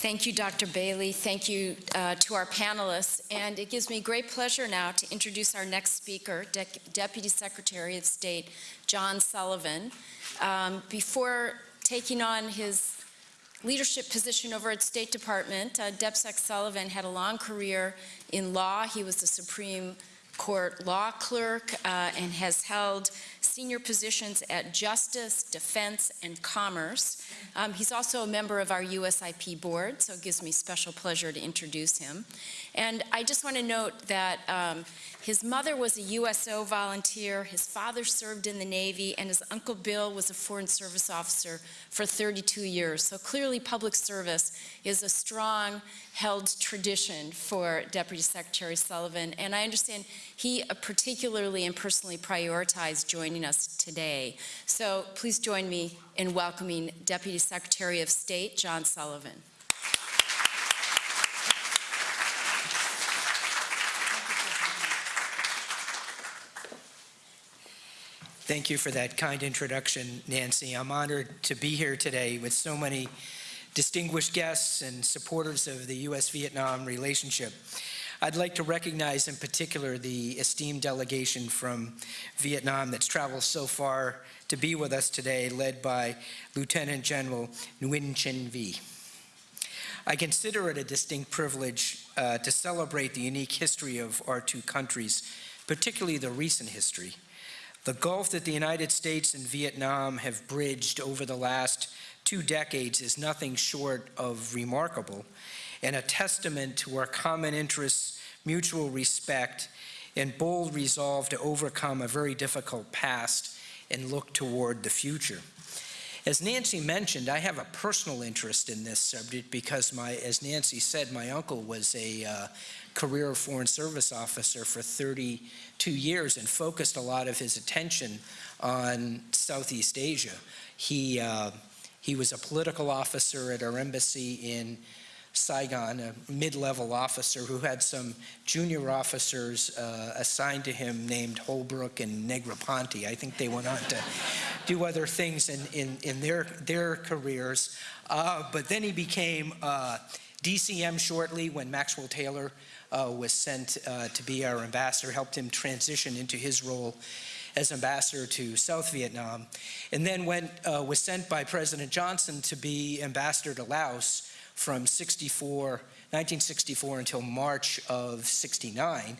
Thank you, Dr. Bailey. Thank you uh, to our panelists. And it gives me great pleasure now to introduce our next speaker, De Deputy Secretary of State John Sullivan. Um, before taking on his leadership position over at State Department, uh, DepSec Sullivan had a long career in law. He was the Supreme Court law clerk uh, and has held senior positions at Justice, Defense, and Commerce. Um, he's also a member of our USIP board, so it gives me special pleasure to introduce him. And I just want to note that um, his mother was a USO volunteer, his father served in the Navy, and his Uncle Bill was a Foreign Service officer for 32 years. So clearly public service is a strong held tradition for Deputy Secretary Sullivan, and I understand he particularly and personally prioritized joining us today. So please join me in welcoming Deputy Secretary of State John Sullivan. Thank you for that kind introduction, Nancy. I'm honored to be here today with so many distinguished guests and supporters of the U.S.-Vietnam relationship. I'd like to recognize in particular the esteemed delegation from Vietnam that's traveled so far to be with us today, led by Lieutenant General Nguyen Chi Vinh. I consider it a distinct privilege uh, to celebrate the unique history of our two countries, particularly the recent history. The gulf that the United States and Vietnam have bridged over the last two decades is nothing short of remarkable and a testament to our common interests, mutual respect, and bold resolve to overcome a very difficult past and look toward the future. As Nancy mentioned, I have a personal interest in this subject because my, as Nancy said, my uncle was a uh, career Foreign Service officer for 32 years and focused a lot of his attention on Southeast Asia. He, uh, he was a political officer at our embassy in Saigon, a mid-level officer who had some junior officers uh, assigned to him named Holbrooke and Negroponte. I think they went on to do other things in, in, in their, their careers. Uh, but then he became uh, DCM shortly when Maxwell Taylor uh, was sent uh, to be our ambassador, helped him transition into his role as ambassador to South Vietnam, and then went, uh, was sent by President Johnson to be ambassador to Laos from 64, 1964 until March of 69.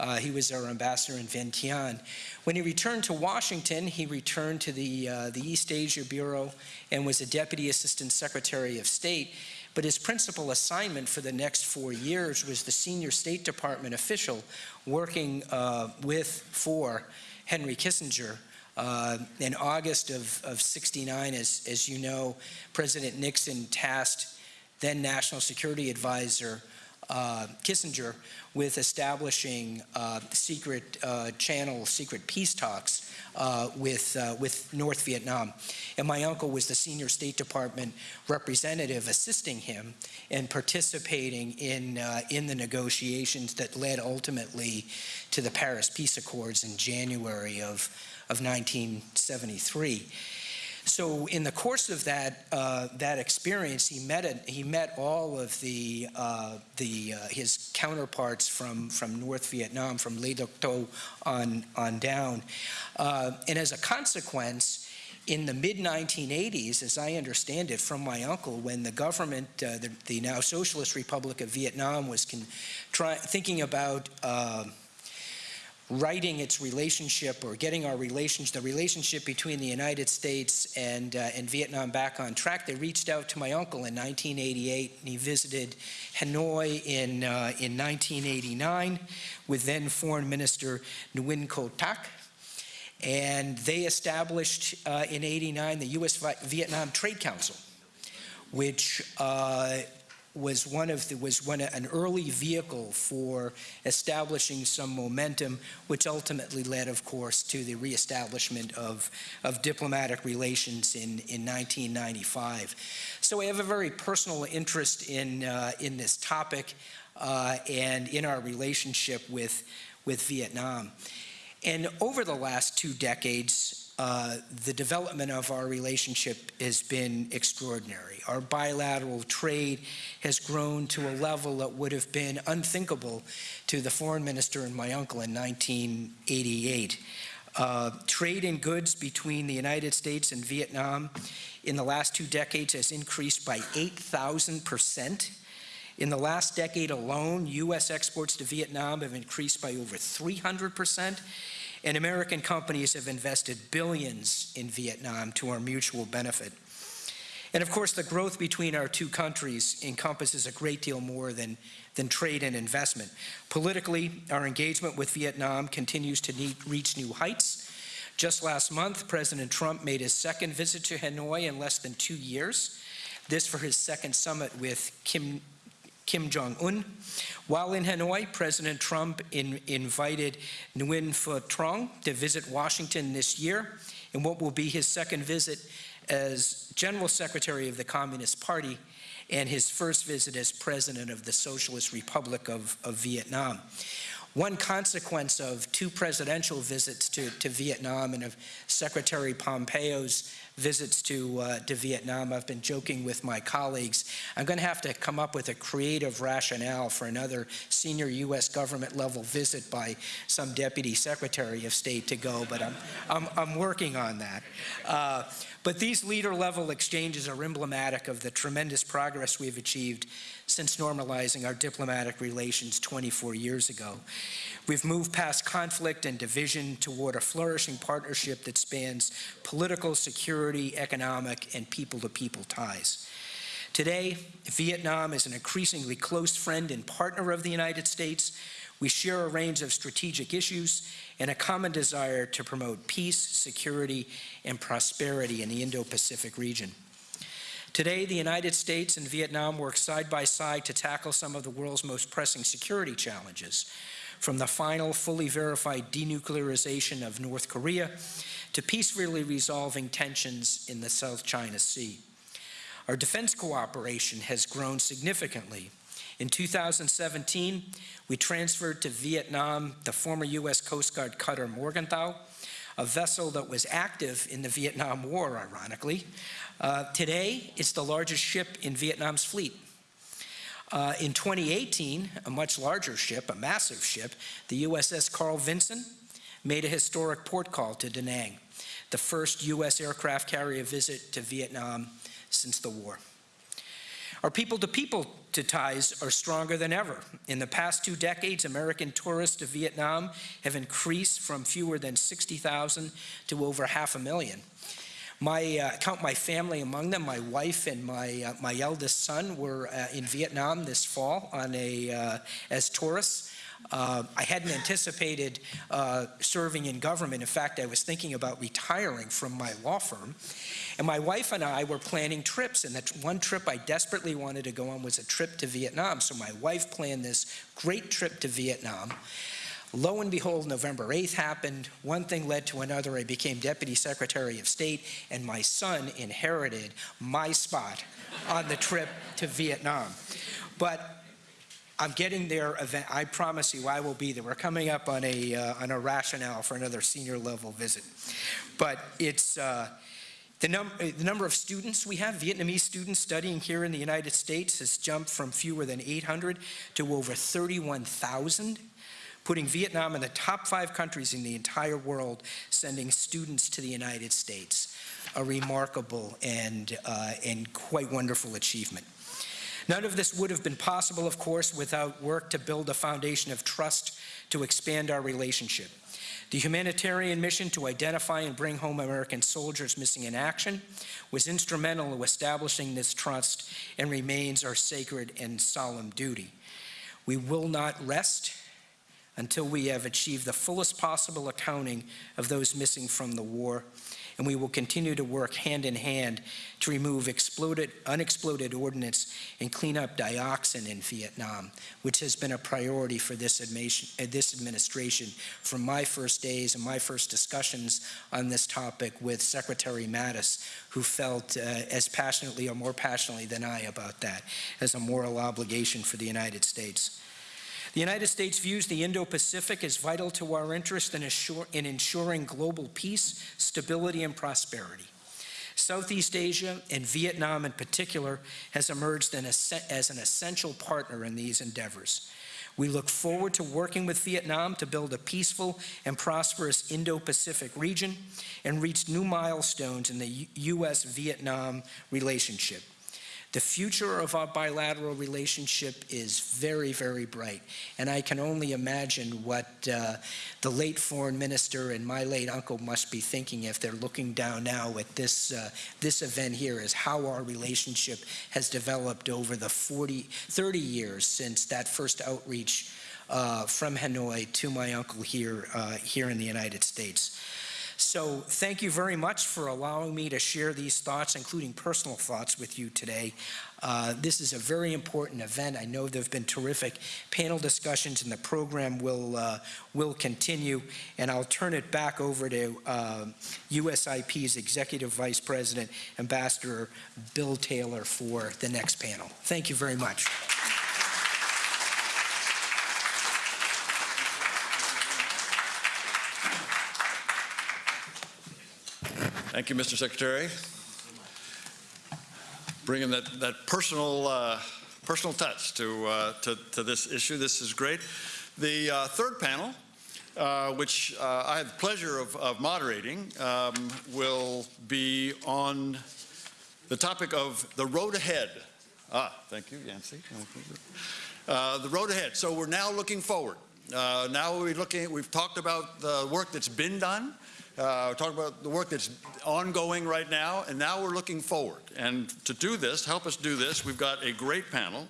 Uh, he was our ambassador in Vientiane. When he returned to Washington, he returned to the, uh, the East Asia Bureau and was a Deputy Assistant Secretary of State. But his principal assignment for the next four years was the senior State Department official working uh, with, for Henry Kissinger uh, in August of, of 69, as, as you know, President Nixon tasked then National Security Advisor uh, Kissinger with establishing uh, secret uh, channel, secret peace talks uh, with, uh, with North Vietnam. And my uncle was the senior State Department representative assisting him and participating in, uh, in the negotiations that led ultimately to the Paris Peace Accords in January of, of 1973. So in the course of that uh, that experience, he met a, he met all of the uh, the uh, his counterparts from from North Vietnam, from Le Duc Tho on on down, uh, and as a consequence. In the mid 1980s, as I understand it from my uncle, when the government, uh, the, the, now Socialist Republic of Vietnam, was try, thinking about uh, writing its relationship or getting our relationship, the relationship between the United States and, uh, and Vietnam back on track, they reached out to my uncle in 1988 and he visited Hanoi in, uh, in 1989 with then Foreign Minister Nguyen Co Thach. And they established uh, in 89 the U.S.-Vietnam Trade Council, which uh, was one of the, was one an early vehicle for establishing some momentum, which ultimately led, of course, to the reestablishment of, of diplomatic relations in, in 1995. So I have a very personal interest in, uh, in this topic uh, and in our relationship with, with Vietnam. And over the last two decades, uh, the development of our relationship has been extraordinary. Our bilateral trade has grown to a level that would have been unthinkable to the foreign minister and my uncle in 1988. Uh, trade in goods between the United States and Vietnam in the last two decades has increased by 8,000 percent. In the last decade alone, U.S. exports to Vietnam have increased by over 300 percent, and American companies have invested billions in Vietnam to our mutual benefit. And of course, the growth between our two countries encompasses a great deal more than, than trade and investment. Politically, our engagement with Vietnam continues to need, reach new heights. Just last month, President Trump made his second visit to Hanoi in less than two years. This for his second summit with Kim Kim Jong-un. While in Hanoi, President Trump in, invited Nguyen Phu Trong to visit Washington this year in what will be his second visit as General Secretary of the Communist Party and his first visit as President of the Socialist Republic of, of Vietnam. One consequence of two presidential visits to, to Vietnam and of Secretary Pompeo's visits to, uh, to Vietnam, I've been joking with my colleagues, I'm going to have to come up with a creative rationale for another senior U.S. government level visit by some Deputy Secretary of State to go, but I'm, I'm, I'm working on that. Uh, but these leader level exchanges are emblematic of the tremendous progress we've achieved since normalizing our diplomatic relations 24 years ago. We've moved past conflict and division toward a flourishing partnership that spans political, security, economic, and people-to-people -people ties. Today, Vietnam is an increasingly close friend and partner of the United States. We share a range of strategic issues and a common desire to promote peace, security, and prosperity in the Indo-Pacific region. Today, the United States and Vietnam work side by side to tackle some of the world's most pressing security challenges, from the final fully verified denuclearization of North Korea to peacefully resolving tensions in the South China Sea. Our defense cooperation has grown significantly. In 2017, we transferred to Vietnam the former U.S. Coast Guard cutter Morgenthau, a vessel that was active in the Vietnam War, ironically. Uh, today, it's the largest ship in Vietnam's fleet. Uh, in 2018, a much larger ship, a massive ship, the USS Carl Vinson, made a historic port call to Da Nang, the first U.S. aircraft carrier visit to Vietnam since the war. Our people-to-people -to, ties are stronger than ever. In the past two decades, American tourists to Vietnam have increased from fewer than 60,000 to over half a million. My, uh, count my family among them. My wife and my, uh, my eldest son were uh, in Vietnam this fall on a, uh, as tourists. Uh, I hadn't anticipated uh, serving in government. In fact, I was thinking about retiring from my law firm. And my wife and I were planning trips, and that one trip I desperately wanted to go on was a trip to Vietnam. So my wife planned this great trip to Vietnam. Lo and behold, November 8th happened. One thing led to another. I became Deputy Secretary of State, and my son inherited my spot on the trip to Vietnam. But I'm getting there. Event. I promise you, I will be there. We're coming up on a uh, on a rationale for another senior level visit, but it's. Uh, the, num the, number of students we have, Vietnamese students studying here in the United States, has jumped from fewer than 800 to over 31,000, putting Vietnam in the top five countries in the entire world sending students to the United States. A remarkable and, uh, and quite wonderful achievement. None of this would have been possible, of course, without work to build a foundation of trust to expand our relationship. The humanitarian mission to identify and bring home American soldiers missing in action was instrumental in establishing this trust and remains our sacred and solemn duty. We will not rest until we have achieved the fullest possible accounting of those missing from the war and we will continue to work hand in hand to remove exploded, unexploded ordnance and clean up dioxin in Vietnam, which has been a priority for this, uh, this administration from my first days and my first discussions on this topic with Secretary Mattis, who felt uh, as passionately or more passionately than I about that as a moral obligation for the United States. The United States views the Indo-Pacific as vital to our interest in assure- in ensuring global peace, stability, and prosperity. Southeast Asia, and Vietnam in particular, has emerged as an essential partner in these endeavors. We look forward to working with Vietnam to build a peaceful and prosperous Indo-Pacific region and reach new milestones in the U.S.-Vietnam relationship. The future of our bilateral relationship is very, very bright, and I can only imagine what uh, the late foreign minister and my late uncle must be thinking if they're looking down now at this, uh, this event here, is how our relationship has developed over the 40, 30 years since that first outreach uh, from Hanoi to my uncle here, uh, here in the United States. So thank you very much for allowing me to share these thoughts, including personal thoughts with you today. Uh, This is a very important event. I know there have been terrific panel discussions, and the program will, uh, will continue. And I'll turn it back over to uh, USIP's Executive Vice President, Ambassador Bill Taylor, for the next panel. Thank you very much. Thank you, Mr. Secretary. Bringing that, that personal, uh, personal touch to, uh, to, to this issue. This is great. The uh, third panel, uh, which uh, I have the pleasure of, of moderating, um, will be on the topic of the road ahead. Ah, thank you, Yancy. Uh, the road ahead. So we're now looking forward. Now we're looking, we've talked about the work that's been done. Uh, talk about the work that's ongoing right now, and now we're looking forward. And to do this, help us do this, we've got a great panel,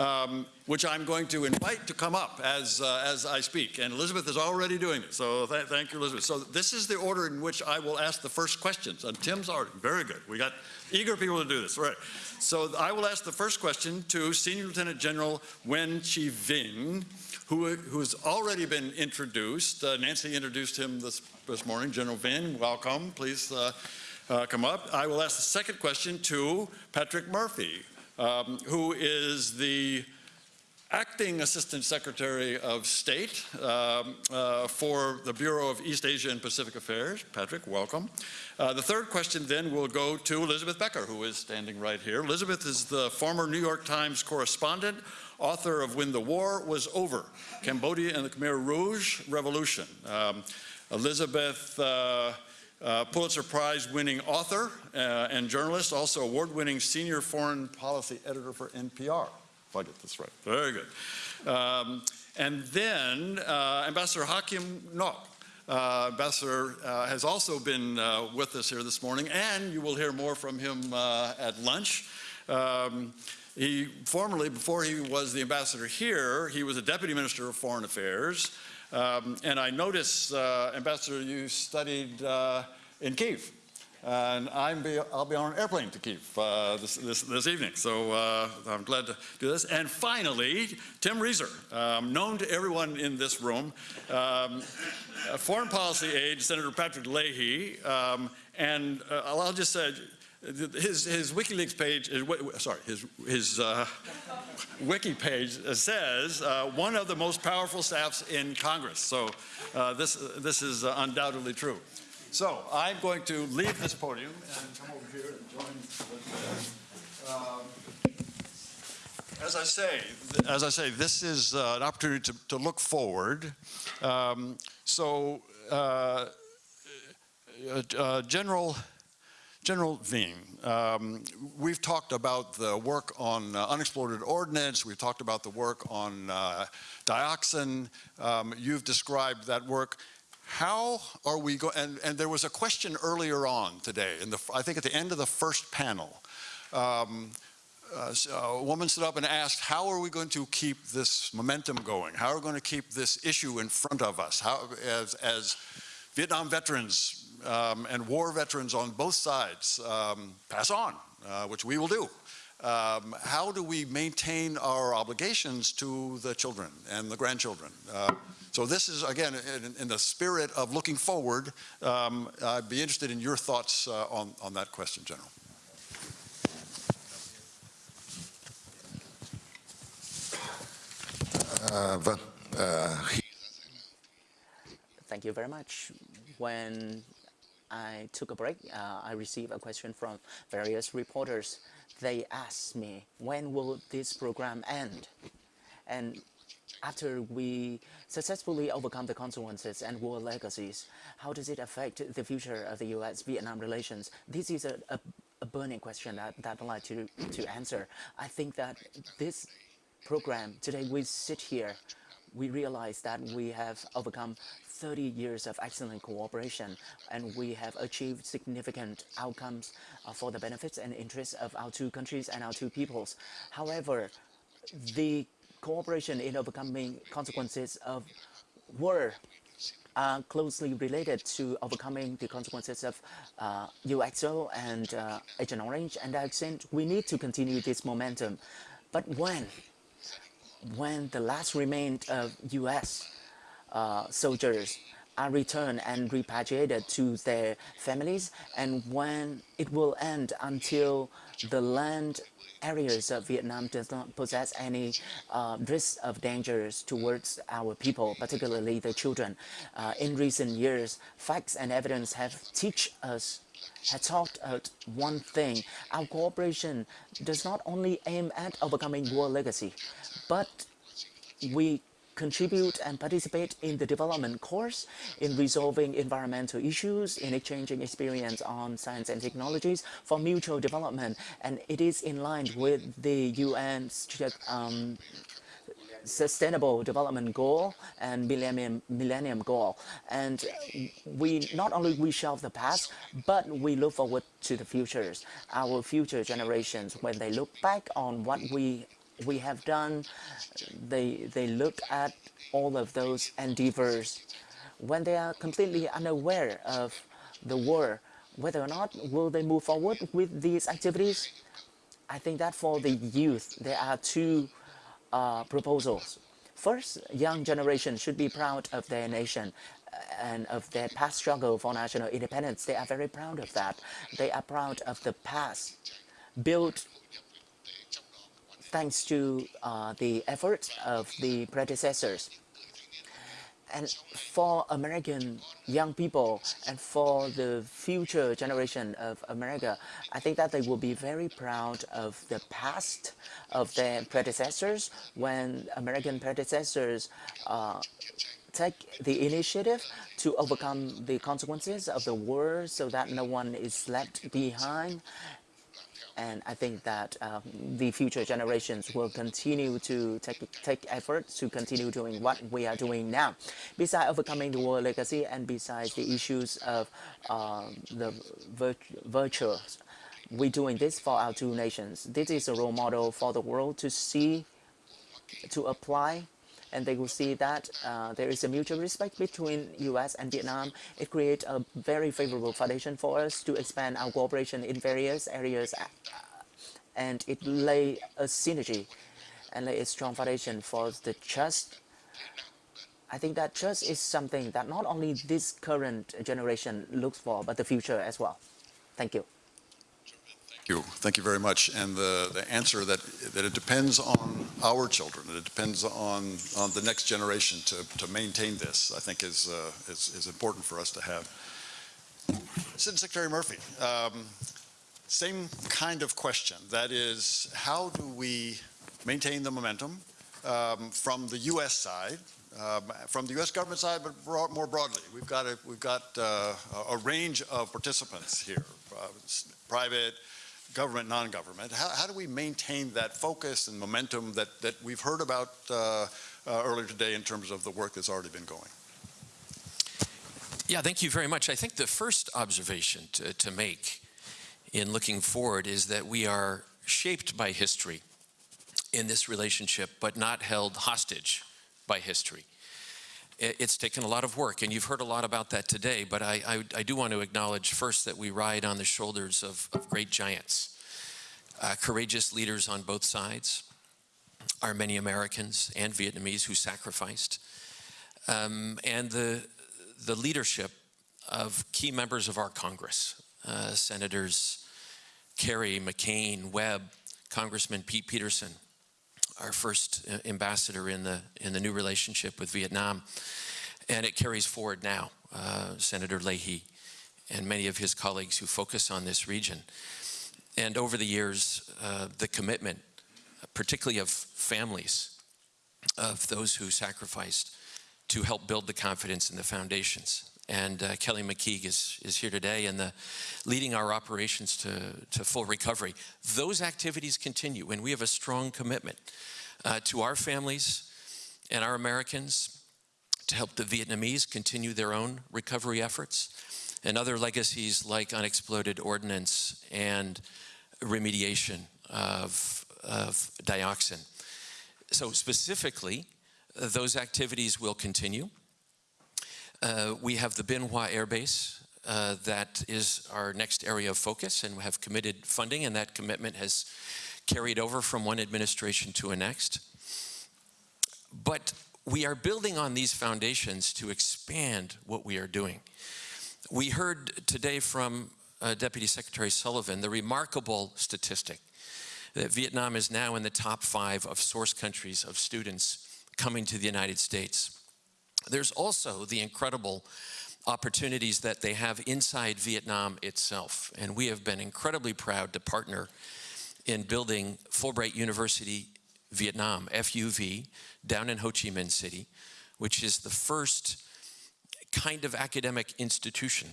um, which I'm going to invite to come up as, uh, as I speak. And Elizabeth is already doing it, so th thank you, Elizabeth. So this is the order in which I will ask the first questions. And Tim's already, very good. We got eager people to do this, right. So I will ask the first question to Senior Lieutenant General Nguyen Chi Vinh, who, has already been introduced. Uh, Nancy introduced him this, this morning. General Vinh, welcome. Please uh, uh, come up. I will ask the second question to Patrick Murphy, um, who is the Acting Assistant Secretary of State um, uh, for the Bureau of East Asia and Pacific Affairs. Patrick, welcome. Uh, the third question then will go to Elizabeth Becker, who is standing right here. Elizabeth is the former New York Times correspondent, author of When the War Was Over, Cambodia and the Khmer Rouge Revolution. Um, Elizabeth uh, uh, Pulitzer Prize winning author uh, and journalist, also award-winning senior foreign policy editor for NPR. If I get this right. Very good. Um, and then uh, Ambassador Hakim Nok. Uh, Ambassador uh, has also been with us here this morning, and you will hear more from him at lunch. Um, he formerly, before he was the ambassador here, he was a deputy minister of foreign affairs. Um, and I notice, uh, Ambassador, you studied uh, in Kiev. And I'm be, I'll be on an airplane to Kiev uh, this, this, this, evening, so uh, I'm glad to do this. And finally, Tim Rieser, um, known to everyone in this room, um, foreign policy aide, Senator Patrick Leahy, um, and uh, I'll just say, his, his WikiLeaks page, is, sorry, his, his uh, wiki page says uh, one of the most powerful staffs in Congress. So uh, this, this is uh, undoubtedly true. So I'm going to leave this podium and come over here and join. Um, as I say, as I say, this is uh, an opportunity to, to look forward. Um, so, uh, uh, General General Vinh, um, we've talked about the work on uh, unexploded ordnance, we've talked about the work on uh, dioxin, um, you've described that work. How are we going, and, and, there was a question earlier on today, in the, I think at the end of the first panel, um, uh, a woman stood up and asked, how are we going to keep this momentum going? How are we going to keep this issue in front of us? How, as, as Vietnam veterans um, and war veterans on both sides um, pass on, uh, which we will do. Um, how do we maintain our obligations to the children and the grandchildren? Uh, so this is, again, in, in, the spirit of looking forward, um, I'd be interested in your thoughts uh, on, on that question, General. À, khi Thank you very much. When I took a break, uh, I received a question from various reporters. They asked me, when will this program end? And after we successfully overcome the consequences and war legacies, how does it affect the future of the U.S.-Vietnam relations? This is a, a, a burning question that, that I'd like to, to answer. I think that this program, today we sit here, we realize that we have overcome 30 years of excellent cooperation and we have achieved significant outcomes uh, for the benefits and interests of our two countries and our two peoples. However, the cooperation in overcoming consequences of war are closely related to overcoming the consequences of uh, UXO and uh, Agent Orange and dioxin. We need to continue this momentum. But when? When the last remained of U.S. Uh, soldiers are returned and repatriated to their families and when it will end until the land areas of Vietnam does not possess any uh, risk of dangers towards our people, particularly the children. Uh, in recent years, facts and evidence have teach us had taught us one thing. Our cooperation does not only aim at overcoming war legacy, but we contribute and participate in the development course, in resolving environmental issues, in exchanging experience on science and technologies for mutual development. And it is in line with the UN's um, sustainable development goal and millennium, millennium goal. And we not only we shelve the past, but we look forward to the futures. Our future generations, when they look back on what we we have done, they, they look at all of those endeavors when they are completely unaware of the war, whether or not will they move forward with these activities. I think that for the youth, there are two uh, proposals. First, young generation should be proud of their nation uh, and of their past struggle for national independence. They are very proud of that. They are proud of the past built thanks to uh, the efforts of the predecessors. And for American young people and for the future generation of America, I think that they will be very proud of the past of their predecessors when American predecessors uh, take the initiative to overcome the consequences of the war so that no one is left behind and I think that um, the future generations will continue to take, take efforts to continue doing what we are doing now. Besides overcoming the war legacy and besides the issues of um, the virt virtues, we're doing this for our two nations. This is a role model for the world to see, to apply and they will see that uh, there is a mutual respect between U.S. and Vietnam. It creates a very favorable foundation for us to expand our cooperation in various areas, uh, and it lay a synergy and lay a strong foundation for the trust. I think that trust is something that not only this current generation looks for, but the future as well. Thank you you. Thank you very much. And the, the answer that, that it depends on our children, it depends on, on the next generation to, to maintain this, I think is, uh, is, is important for us to have. Assistant Secretary Murphy, um, same kind of question. That is, how do we maintain the momentum um, from the U.S. side, um, from the U.S. government side, but more broadly. We've got a, we've got uh, a range of participants here, uh, private, government, non-government. How, how, do we maintain that focus and momentum that, that we've heard about uh, uh, earlier today in terms of the work that's already been going? Yeah, thank you very much. I think the first observation to, to make in looking forward is that we are shaped by history in this relationship, but not held hostage by history. It's taken a lot of work, and you've heard a lot about that today, but I, I, I do want to acknowledge first that we ride on the shoulders of, of great giants, uh, courageous leaders on both sides, our many Americans and Vietnamese who sacrificed, um, and the, the leadership of key members of our Congress, uh, Senators Kerry, McCain, Webb, Congressman Pete Peterson, our first uh, ambassador in the, in the new relationship with Vietnam. And it carries forward now. Uh, Senator Leahy and many of his colleagues who focus on this region. And over the years, uh, the commitment, particularly of families, of those who sacrificed to help build the confidence in the foundations. And uh, Kelly McKeague is, is here today and the, leading our operations to, to full recovery. Those activities continue, and we have a strong commitment uh, to our families and our Americans to help the Vietnamese continue their own recovery efforts and other legacies like unexploded ordnance and remediation of, of dioxin. So specifically, those activities will continue. Uh, we have the Bien Hoa Air Base. Uh, that is our next area of focus, and we have committed funding, and that commitment has carried over from one administration to a next. But we are building on these foundations to expand what we are doing. We heard today from uh, Deputy Secretary Sullivan the remarkable statistic that Vietnam is now in the top five of source countries of students coming to the United States. There's also the incredible opportunities that they have inside Vietnam itself. And we have been incredibly proud to partner in building Fulbright University Vietnam, FUV, down in Ho Chi Minh City, which is the first kind of academic institution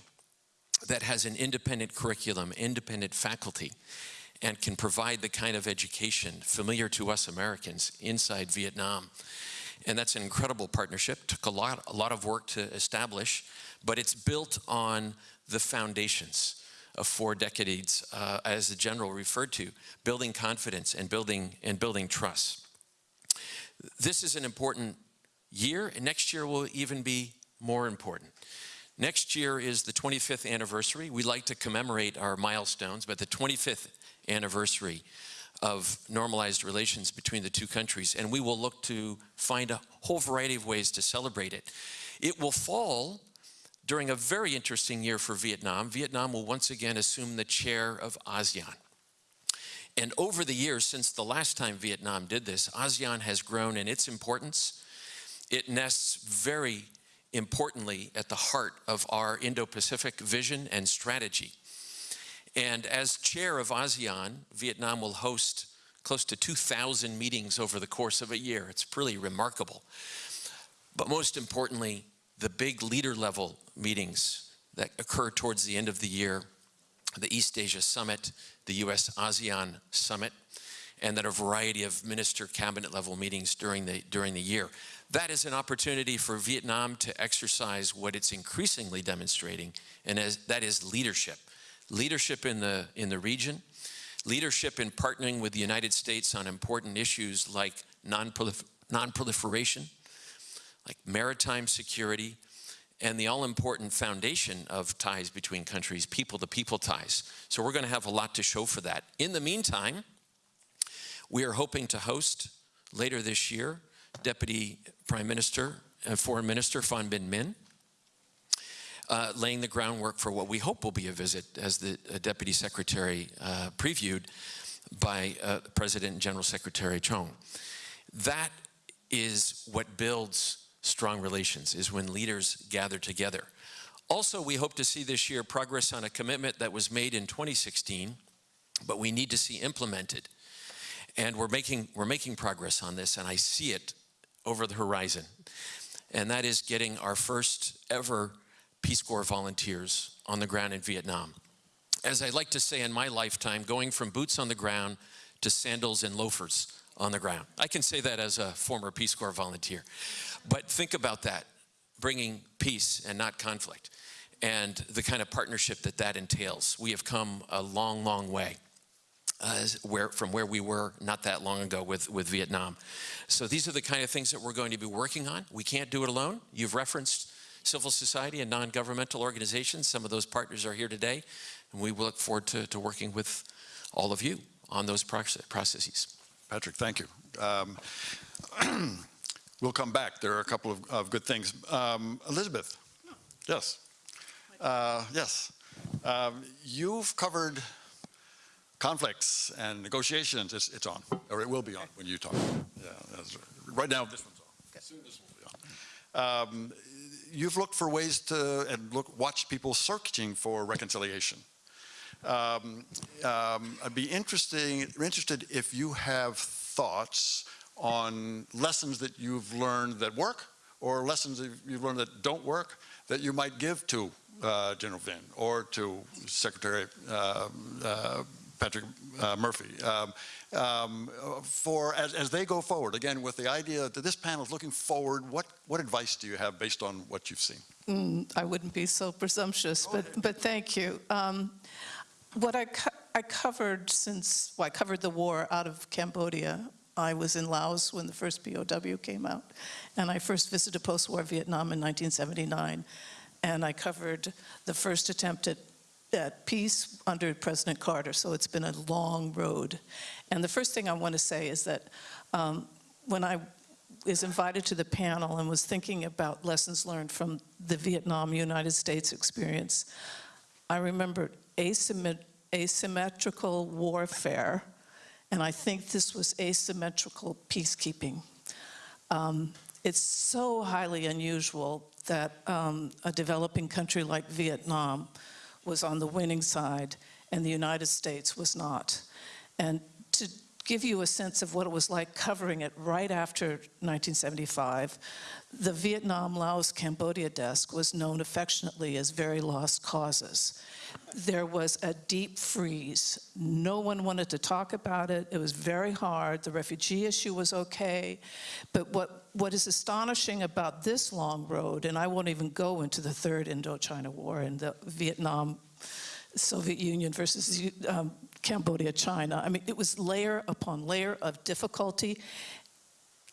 that has an independent curriculum, independent faculty, and can provide the kind of education familiar to us Americans inside Vietnam. And that's an incredible partnership. Took a lot, a lot of work to establish, but it's built on the foundations of four decades, uh, as the general referred to, building confidence and building and building trust. This is an important year, and next year will even be more important. Next year is the 25th anniversary. We like to commemorate our milestones, but the 25th anniversary of normalized relations between the two countries, and we will look to find a whole variety of ways to celebrate it. It will fall during a very interesting year for Vietnam. Vietnam will once again assume the chair of ASEAN. And over the years, since the last time Vietnam did this, ASEAN has grown in its importance. It nests very importantly at the heart of our Indo-Pacific vision and strategy. And as chair of ASEAN, Vietnam will host close to 2,000 meetings over the course of a year. It's pretty remarkable. But most importantly, the big leader level meetings that occur towards the end of the year, the East Asia Summit, the US ASEAN Summit, and then a variety of minister cabinet level meetings during the, during the year. That is an opportunity for Vietnam to exercise what it's increasingly demonstrating, and as, that is leadership. Leadership in the, in the region, leadership in partnering with the United States on important issues like non-proliferation, non like maritime security, and the all-important foundation of ties between countries, people-to-people ties. So we're going to have a lot to show for that. In the meantime, we are hoping to host later this year Deputy Prime Minister and Foreign Minister Phan Binh Minh, uh, laying the groundwork for what we hope will be a visit, as the uh, Deputy Secretary uh, previewed by uh, President and General Secretary Trong. That is what builds strong relations, is when leaders gather together. Also, we hope to see this year progress on a commitment that was made in 2016, but we need to see implemented. And we're making, we're making progress on this, and I see it over the horizon. And that is getting our first ever Peace Corps volunteers on the ground in Vietnam. As I like to say in my lifetime, going from boots on the ground to sandals and loafers on the ground. I can say that as a former Peace Corps volunteer. But think about that, bringing peace and not conflict, and the kind of partnership that that entails. We have come a long, long way. Uh, where, from where we were not that long ago with, with Vietnam. So these are the kind of things that we're going to be working on. We can't do it alone. You've referenced civil society and non-governmental organizations. Some of those partners are here today, and we look forward to, to working with all of you on those processes. Patrick, thank you. Um, we'll come back. There are a couple of, of good things. Um, Elizabeth, yes. Uh, yes. Um, you've covered conflicts and negotiations, it's, it's on, or it will be on when you talk. Yeah, that's right. right now, this one's on. Soon this will be on. Um, you've looked for ways to, and look, watch people searching for reconciliation. Um, um, I'd be interesting, interested if you have thoughts on lessons that you've learned that work or lessons that you've learned that don't work that you might give to uh, General Vinh or to Secretary uh, uh, Patrick uh, Murphy um, um, for as, as they go forward. Again, with the idea that this panel is looking forward, what, what advice do you have based on what you've seen? Mm, I wouldn't be so presumptuous, but, but thank you. Um, What I, co- I covered since, well, I covered the war out of Cambodia. I was in Laos when the first POW came out, and I first visited post-war Vietnam in 1979, and I covered the first attempt at, at peace under President Carter, so it's been a long road. And the first thing I want to say is that um, when I was invited to the panel and was thinking about lessons learned from the Vietnam-United States experience, I remembered asymmet- asymmetrical warfare, and I think this was asymmetrical peacekeeping. Um, it's so highly unusual that um, a developing country like Vietnam was on the winning side and the United States was not. And give you a sense of what it was like covering it right after 1975, the Vietnam, Laos, Cambodia desk was known affectionately as Very Lost Causes. There was a deep freeze. No one wanted to talk about it. It was very hard. The refugee issue was okay. But what, what is astonishing about this long road, and I won't even go into the third Indochina War and the Vietnam Soviet Union versus um, Cambodia, China. I mean, it was layer upon layer of difficulty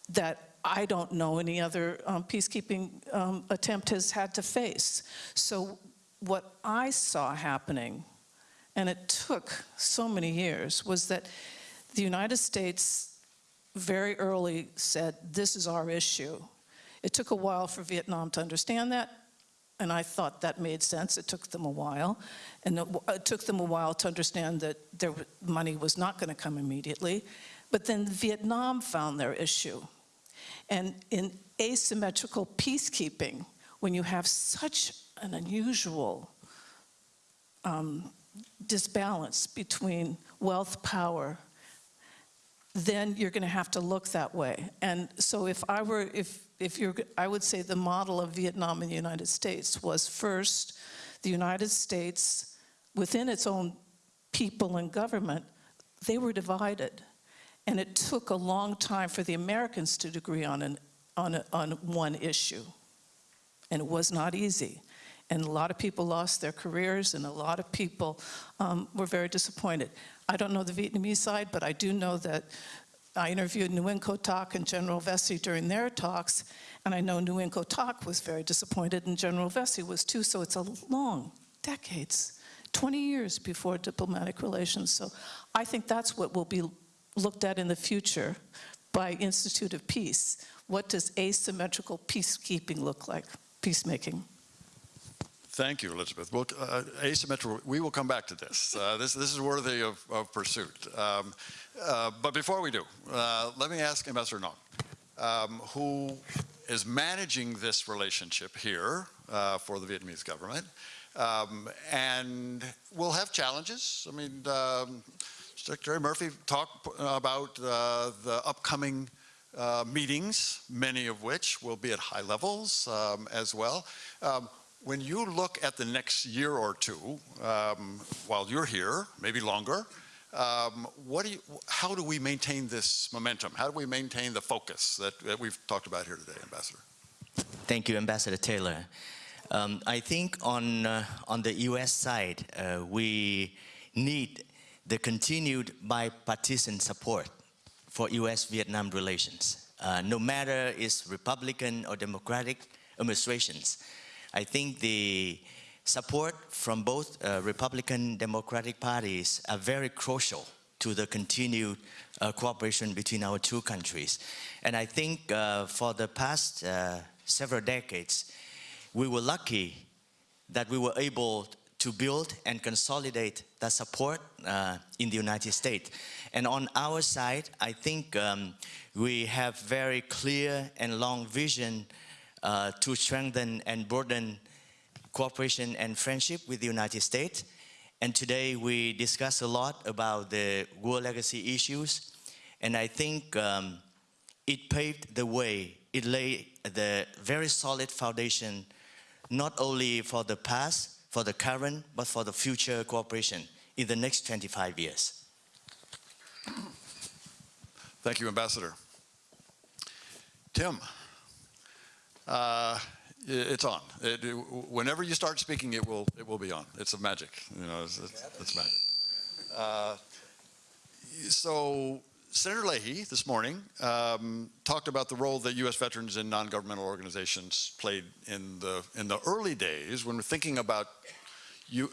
that I don't know any other um, peacekeeping um, attempt has had to face. So what I saw happening, and it took so many years, was that the United States very early said, this is our issue. It took a while for Vietnam to understand that, and I thought that made sense. It took them a while. And it, it took them a while to understand that their money was not going to come immediately. But then Vietnam found their issue. And in asymmetrical peacekeeping, when you have such an unusual um, disbalance between wealth, power, then you're going to have to look that way. And so if I were, if, if you're, I would say the model of Vietnam and the United States was first, the United States, within its own people and government, they were divided. And it took a long time for the Americans to agree on, an, on, a, on one issue. And it was not easy. And a lot of people lost their careers, and a lot of people um, were very disappointed. I don't know the Vietnamese side, but I do know that I interviewed Nguyen Thach and General Vessey during their talks, and I know Nguyen Thach was very disappointed, and General Vessey was too, so it's a long, decades, 20 years before diplomatic relations. So I think that's what will be looked at in the future by Institute of Peace. What does asymmetrical peacekeeping look like, peacemaking? Thank you, Elizabeth. Well, uh, asymmetrical, we will come back to this. Uh, this, this is worthy of, of pursuit. Um, uh, but before we do, uh, let me ask Ambassador Nong, um, who is managing this relationship here uh, for the Vietnamese government, um, and will have challenges. I mean, um, Secretary Murphy talked about uh, the upcoming uh, meetings, many of which will be at high levels um, as well. When you look at the next year or two, um, while you're here, maybe longer, um, what do you, how do we maintain this momentum? How do we maintain the focus that, that we've talked about here today, Ambassador? Thank you, Ambassador Taylor. Um, I think on, uh, on the U.S. side, uh, we need the continued bipartisan support for U.S.-Vietnam relations. Uh, no matter it's Republican or Democratic administrations, I think the support from both uh, Republican and Democratic parties are very crucial to the continued uh, cooperation between our two countries. And I think uh, for the past uh, several decades, we were lucky that we were able to build and consolidate the support uh, in the United States. And on our side, I think um, we have very clear and long vision uh, to strengthen and broaden cooperation and friendship with the United States. And today we discuss a lot about the war legacy issues. And I think um, it paved the way, it laid the very solid foundation, not only for the past, for the current, but for the future cooperation in the next 25 years. Thank you, Ambassador. Tim, uh, it's on. It- Whenever you start speaking, it will, it will be on. It's a magic, you know, it's, it's it's magic. Uh, So Senator Leahy this morning um, talked about the role that U.S. veterans and non-governmental organizations played in the, in the early days when we're thinking about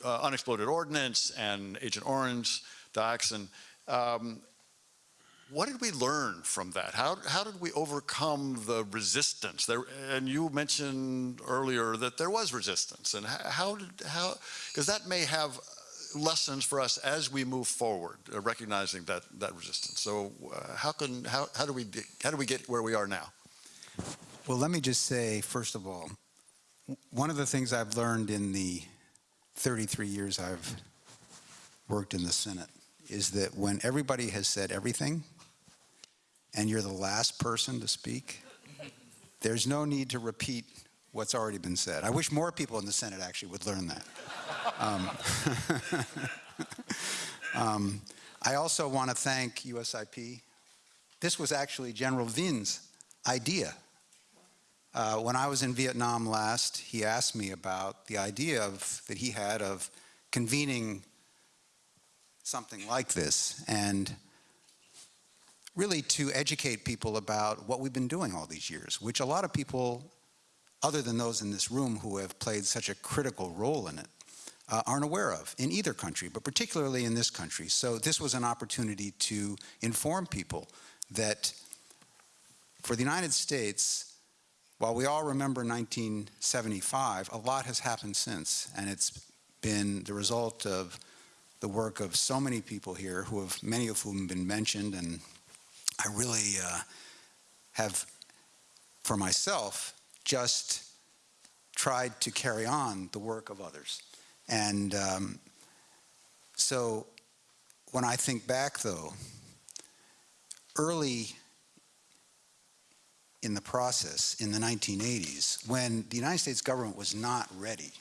uh, unexploded ordnance and Agent Orange, Dioxin. Um, what did we learn from that? How, how did we overcome the resistance? There, and you mentioned earlier that there was resistance. And how, did, how, because that may have lessons for us as we move forward, uh, recognizing that, that resistance. So uh, how can, how, how do we, how do we get where we are now? Well, let me just say, first of all, one of the things I've learned in the 33 years I've worked in the Senate is that when everybody has said everything and you're the last person to speak, there's no need to repeat what's already been said. I wish more people in the Senate actually would learn that. Um, um, I also want to thank USIP. This was actually General Vinh's idea. Uh, when I was in Vietnam last, he asked me about the idea of, that he had of convening something like this and really to educate people about what we've been doing all these years, which a lot of people, other than those in this room who have played such a critical role in it, uh, aren't aware of in either country, but particularly in this country. So this was an opportunity to inform people that for the United States, while we all remember 1975, a lot has happened since, and it's been the result of the work of so many people here, who have many of whom have been mentioned, and I really uh, have, for myself, just tried to carry on the work of others. And um, so when I think back, though, early in the process in the 1980s, when the United States government was not ready,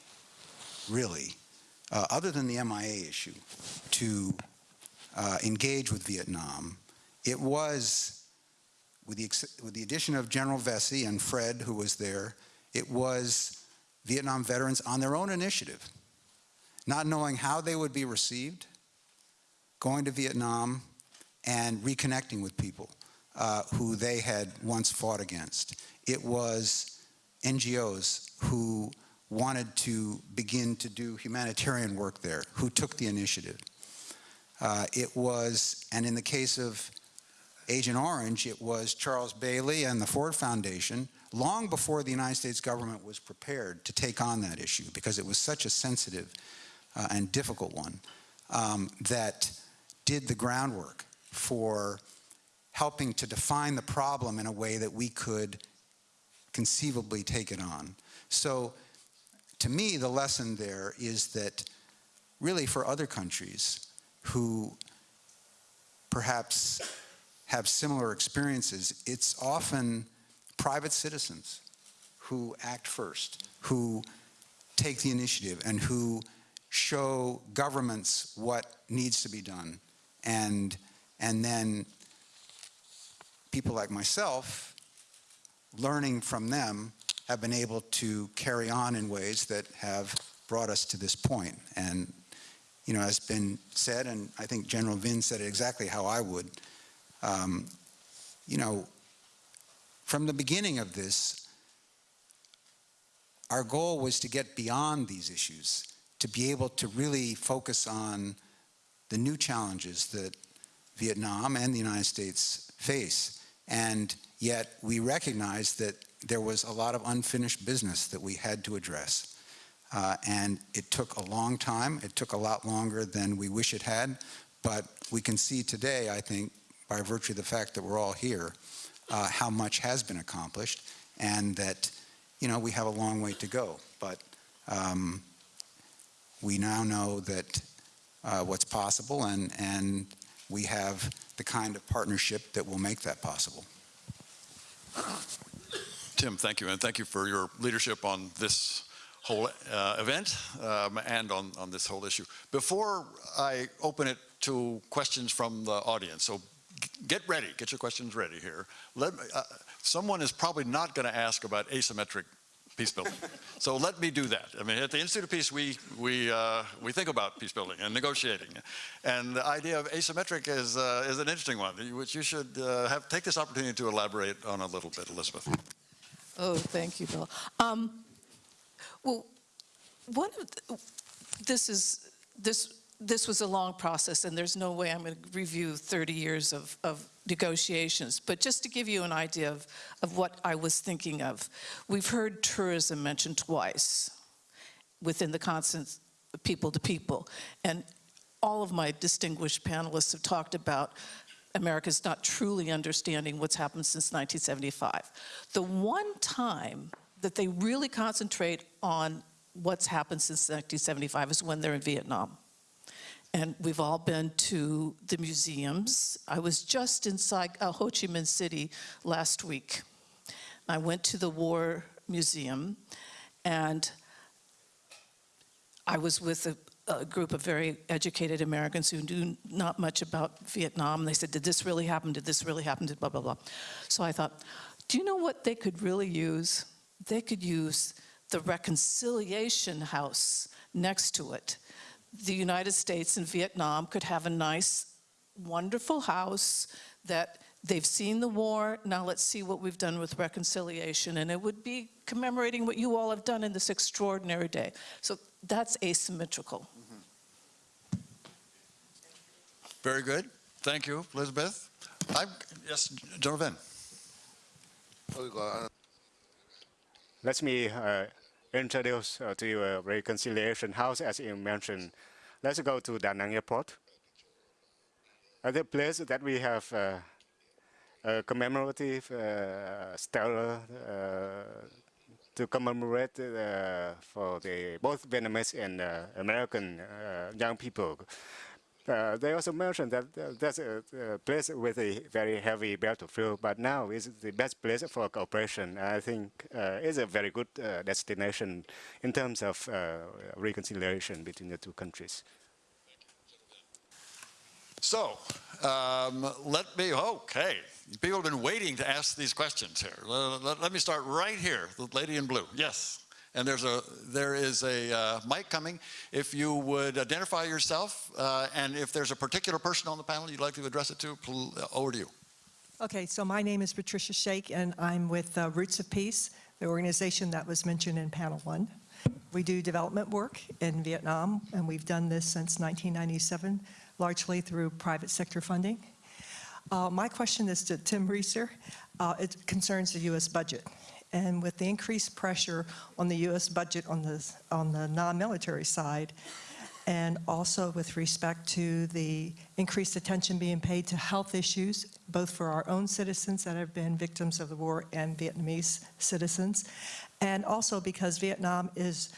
really, uh, other than the MIA issue, to uh, engage with Vietnam, it was, with the, with the addition of General Vessey and Fred, who was there, it was Vietnam veterans on their own initiative, not knowing how they would be received, going to Vietnam and reconnecting with people uh, who they had once fought against. It was NGOs who wanted to begin to do humanitarian work there, who took the initiative. Uh, it was, and in the case of Agent Orange, it was Charles Bailey and the Ford Foundation, long before the United States government was prepared to take on that issue, because it was such a sensitive uh, and difficult one, um, that did the groundwork for helping to define the problem in a way that we could conceivably take it on. So to me, the lesson there is that really for other countries who perhaps have similar experiences, it's often private citizens who act first, who take the initiative, and who show governments what needs to be done. And, and then people like myself, learning from them, have been able to carry on in ways that have brought us to this point. And, you know, as been said, and I think General Vinh said it exactly how I would, um, you know, from the beginning of this, our goal was to get beyond these issues, to be able to really focus on the new challenges that Vietnam and the United States face. And yet we recognized that there was a lot of unfinished business that we had to address. Uh, And it took a long time. It took a lot longer than we wish it had. But we can see today, I think, by virtue of the fact that we're all here, uh, how much has been accomplished and that, you know, we have a long way to go. But um, we now know that uh, what's possible and, and we have the kind of partnership that will make that possible. Tim, thank you, and thank you for your leadership on this whole uh, event um, and on, on this whole issue. Before I open it to questions from the audience, so get ready, get your questions ready here. Let, me- uh, someone is probably not going to ask about asymmetric peace building. so let me do that. I mean, at the Institute of Peace, we, we, uh, we think about peace building and negotiating. And the idea of asymmetric is, uh, is an interesting one, which you should uh, have, take this opportunity to elaborate on a little bit, Elizabeth. Oh, thank you, Bill. Um, Well, one of, the- this is, this, this was a long process, and there's no way I'm going to review 30 years of, of negotiations. But just to give you an idea of, of what I was thinking of, we've heard tourism mentioned twice within the constant people to people. And all of my distinguished panelists have talked about America's not truly understanding what's happened since 1975. The one time that they really concentrate on what's happened since 1975 is when they're in Vietnam. And we've all been to the museums. I was just inside uh, Ho Chi Minh City last week. I went to the War Museum, and I was with a, a group of very educated Americans who knew not much about Vietnam. They said, Did this really happen? Did this really happen? Did blah, blah, blah. So I thought, Do you know what they could really use? They could use the Reconciliation House next to it. The United States and Vietnam could have a nice, wonderful house that they've seen the war. Now let's see what we've done with reconciliation. And it would be commemorating what you all have done in this extraordinary day. So that's asymmetrical. Very good. Thank you, Elizabeth. I'm, yes, General Vinh. Let me uh, introduce uh, to you a reconciliation house, as you mentioned. Let's go to Da Nang Airport. At the place that we have uh, a commemorative uh, stellar to commemorate for the both Vietnamese and American young people. Uh, they also mentioned that uh, that's a, a place with a very heavy battlefield, but now is the best place for cooperation. I think uh, is a very good uh, destination in terms of uh, reconciliation between the two countries. So, um, let me, okay, people have been waiting to ask these questions here. Let, let- let me start right here, the lady in blue, yes. And there's a, there is a uh, mic coming. If you would identify yourself, uh, and if there's a particular person on the panel you'd like to address it to, over to you. Okay, so my name is Patricia Shake, and I'm with uh, Roots of Peace, the organization that was mentioned in panel one. We do development work in Vietnam, and we've done this since 1997, largely through private sector funding. Uh, My question is to Tim Rieser. Uh, It concerns the U.S. budget. And with the increased pressure on the U.S. budget on the, on the non-military side, and also with respect to the increased attention being paid to health issues, both for our own citizens that have been victims of the war and Vietnamese citizens, and also because Vietnam is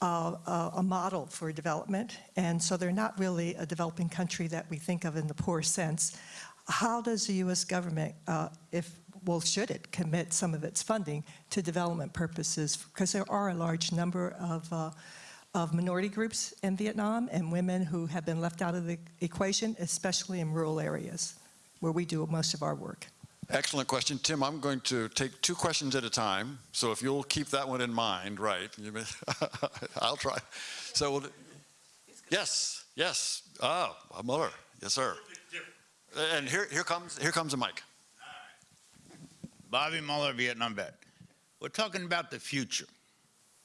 uh, a a model for development, and so they're not really a developing country that we think of in the poor sense. How does the U.S. government, uh, if, well, should it commit some of its funding to development purposes? Because there are a large number of uh, of minority groups in Vietnam and women who have been left out of the equation, especially in rural areas where we do most of our work. Excellent question. Tim, I'm going to take two questions at a time. So if you'll keep that one in mind, right? you may- I'll try. So, we'll- yes, yes. Ah, Muller. Yes, sir. And here, here comes, here comes a mic. Bobby Muller, Vietnam vet. We're talking about the future,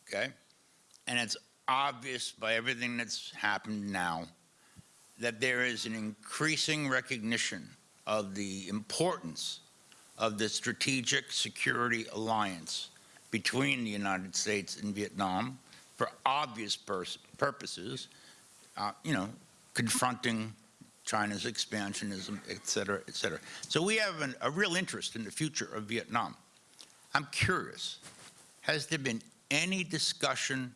okay? And it's obvious by everything that's happened now that there is an increasing recognition of the importance of the strategic security alliance between the United States and Vietnam, for obvious purposes, uh, you know, confronting China's expansionism, et cetera, et cetera. So we have an, a real interest in the future of Vietnam. I'm curious, has there been any discussion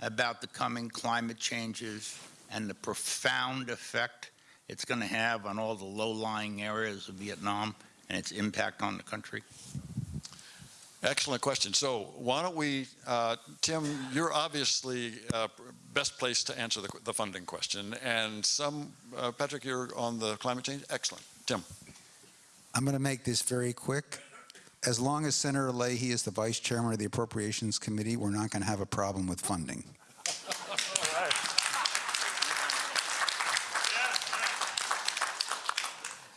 about the coming climate changes and the profound effect it's going to have on all the low-lying areas of Vietnam and its impact on the country? Excellent question. So why don't we, uh, Tim, you're obviously uh, best placed to answer the, the funding question. And some, uh, Patrick, you're on the climate change? Excellent. Tim. I'm going to make this very quick. As long as Senator Leahy is the vice chairman of the Appropriations Committee, we're not going to have a problem with funding.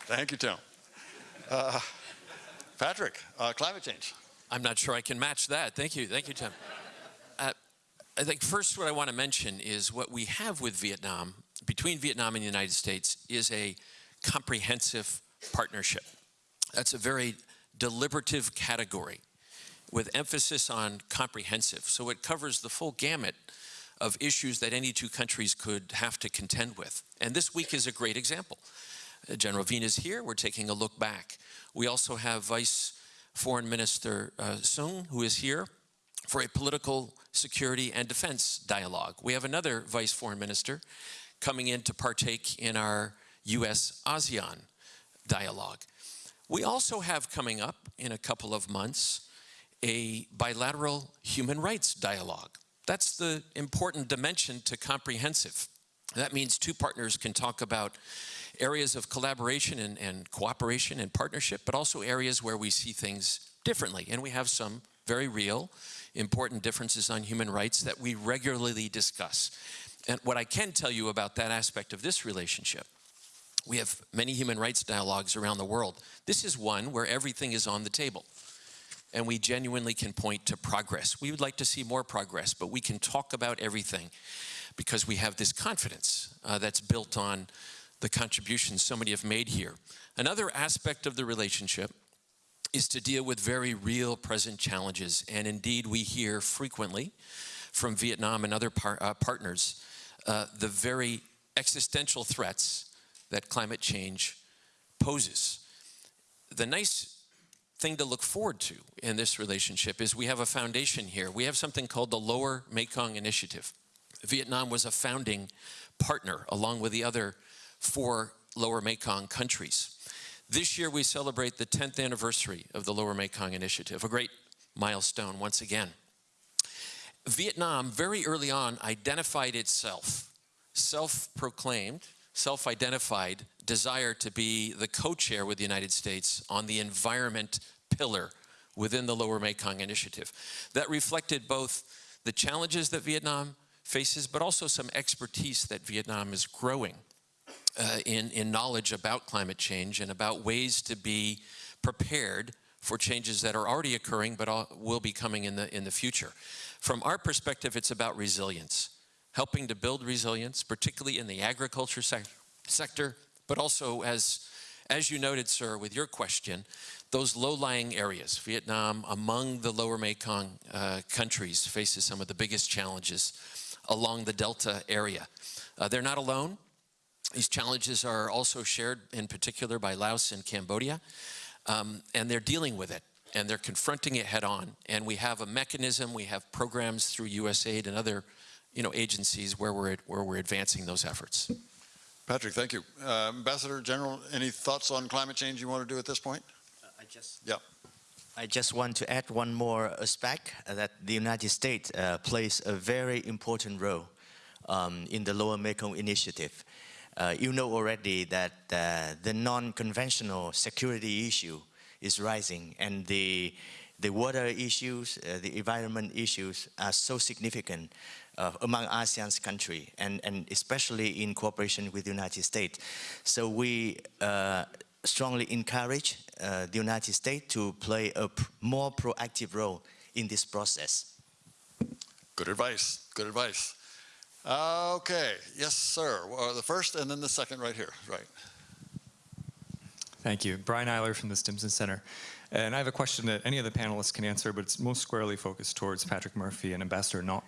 Thank you, Tim. Uh, Patrick, uh, climate change. I'm not sure I can match that. Thank you. Thank you, Tim. Uh, I think first what I want to mention is what we have with Vietnam, between Vietnam and the United States, is a comprehensive partnership. That's a very deliberative category with emphasis on comprehensive. So it covers the full gamut of issues that any two countries could have to contend with. And this week is a great example. Uh, General Vina is here. We're taking a look back. We also have Vice Foreign Minister uh, Sung, who is here for a political security and defense dialogue. We have another Vice Foreign Minister coming in to partake in our U.S. ASEAN dialogue. We also have coming up in a couple of months a bilateral human rights dialogue. That's the important dimension to comprehensive. That means two partners can talk about areas of collaboration and, and, cooperation and partnership, but also areas where we see things differently. And we have some very real, important differences on human rights that we regularly discuss. And what I can tell you about that aspect of this relationship, we have many human rights dialogues around the world. This is one where everything is on the table. And we genuinely can point to progress. We would like to see more progress, but we can talk about everything because we have this confidence uh, that's built on the contributions so many have made here. Another aspect of the relationship is to deal with very real present challenges. And indeed, we hear frequently from Vietnam and other par uh, partners uh, the very existential threats that climate change poses. The nice thing to look forward to in this relationship is we have a foundation here. We have something called the Lower Mekong Initiative. Vietnam was a founding partner along with the other four Lower Mekong countries. This year we celebrate the 10th anniversary of the Lower Mekong Initiative, a great milestone once again. Vietnam very early on identified itself, self-proclaimed, self-identified desire to be the co-chair with the United States on the environment pillar within the Lower Mekong Initiative. That reflected both the challenges that Vietnam faces, but also some expertise that Vietnam is growing uh, in, in knowledge about climate change and about ways to be prepared for changes that are already occurring but will be coming in the, in the future. From our perspective, it's about resilience, helping to build resilience, particularly in the agriculture sec sector, but also as, as you noted, sir, with your question, those low-lying areas, Vietnam among the lower Mekong uh, countries faces some of the biggest challenges along the Delta area. Uh, they're not alone. These challenges are also shared in particular by Laos and Cambodia, um, and they're dealing with it and they're confronting it head on. And we have a mechanism, we have programs through USAID and other you know, agencies where we're, where we're advancing those efforts. Patrick, thank you. Uh, Ambassador General, any thoughts on climate change you want to do at this point? Uh, I just, yeah. I just want to add one more aspect uh, that the United States uh, plays a very important role um, in the Lower Mekong Initiative. Uh, you know already that uh, the non-conventional security issue is rising and the, the water issues, the environment issues are so significant uh, among ASEAN's country and, and especially in cooperation with the United States. So we uh, strongly encourage uh, the United States to play a more proactive role in this process. Good advice, good advice. okay, yes, sir. Well, the first and then the second right here, right. Thank you. Brian Eyler from the Stimson Center. And I have a question that any of the panelists can answer, but it's most squarely focused towards Patrick Murphy and Ambassador Ngoc.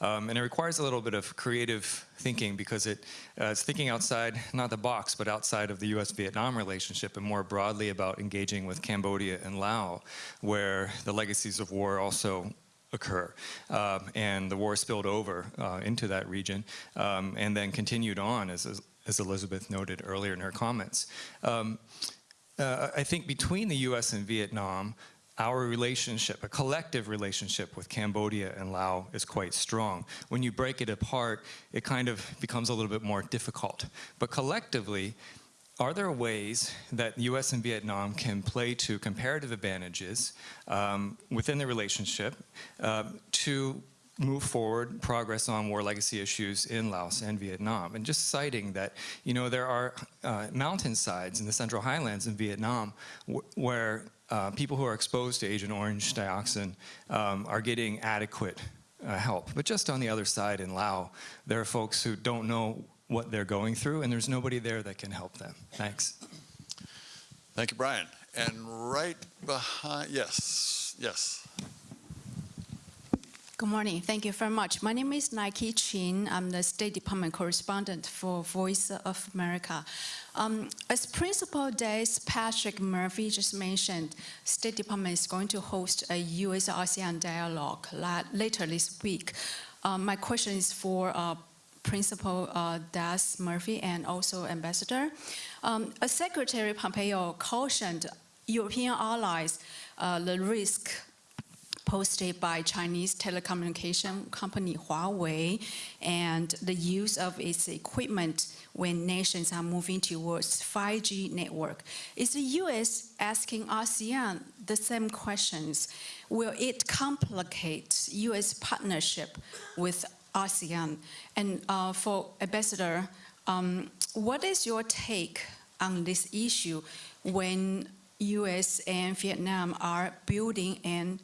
Um, and it requires a little bit of creative thinking because it, uh, it's thinking outside, not the box, but outside of the US-Vietnam relationship and more broadly about engaging with Cambodia and Laos, where the legacies of war also occur. Um, and the war spilled over uh, into that region um, and then continued on, as, as Elizabeth noted earlier in her comments. Um, uh, I think between the US and Vietnam, our relationship, a collective relationship with Cambodia and Laos is quite strong. When you break it apart, it kind of becomes a little bit more difficult. But collectively, are there ways that the US and Vietnam can play to comparative advantages um, within the relationship uh, to move forward progress on war legacy issues in Laos and Vietnam. And just citing that, you know, there are uh, mountainsides in the Central Highlands in Vietnam where uh, people who are exposed to Agent Orange dioxin um, are getting adequate uh, help. But just on the other side in Laos, there are folks who don't know what they're going through and there's nobody there that can help them. Thanks. Thank you, Brian. And right behind, yes, yes. Good morning. Thank you very much. My name is Nike Ching. I'm the State Department correspondent for Voice of America. Um, as Principal DAS Patrick Murphy just mentioned, State Department is going to host a U.S.-ASEAN dialogue la later this week. Um, my question is for uh, Principal uh, DAS Murphy and also Ambassador. Um, as Secretary Pompeo cautioned European allies uh, the risk posted by Chinese telecommunication company Huawei and the use of its equipment when nations are moving towards 5G network. Is the U.S. asking ASEAN the same questions? Will it complicate U.S. partnership with ASEAN? And uh, for Ambassador, um, what is your take on this issue when U.S. and Vietnam are building an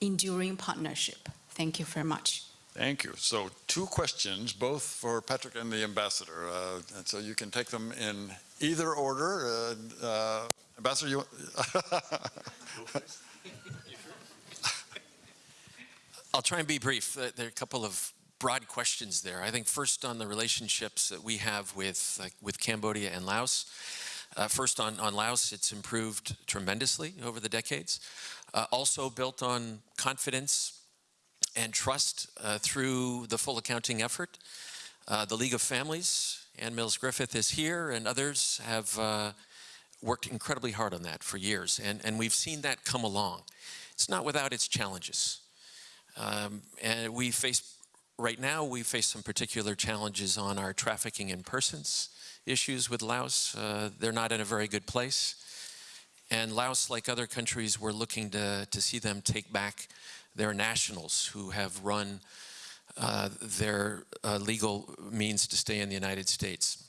enduring partnership. Thank you very much. Thank you. So two questions, both for Patrick and the ambassador. Uh, and so you can take them in either order. Uh, uh, ambassador, you. I'll try and be brief. There are a couple of broad questions there. I think first on the relationships that we have with, uh, with Cambodia and Laos. Uh, first on, on Laos, it's improved tremendously over the decades uh, also built on confidence and trust uh, through the full accounting effort. Uh, the League of Families, Ann Mills Griffith is here, and others have uh, worked incredibly hard on that for years, and, and we've seen that come along. It's not without its challenges. Um, and we face, right now, we face some particular challenges on our trafficking in persons issues with Laos. Uh, they're not in a very good place. And Laos, like other countries, we're looking to, to see them take back their nationals who have run uh, their uh, legal means to stay in the United States.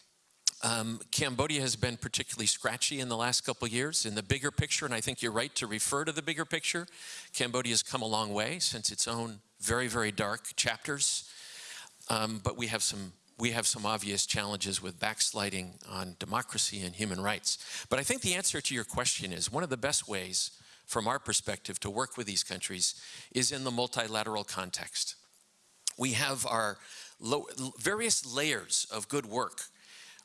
Um, Cambodia has been particularly scratchy in the last couple years. In the bigger picture, and I think you're right to refer to the bigger picture, Cambodia has come a long way since its own very, very dark chapters. Um, but we have some we have some obvious challenges with backsliding on democracy and human rights. But I think the answer to your question is one of the best ways from our perspective to work with these countries is in the multilateral context. We have our various layers of good work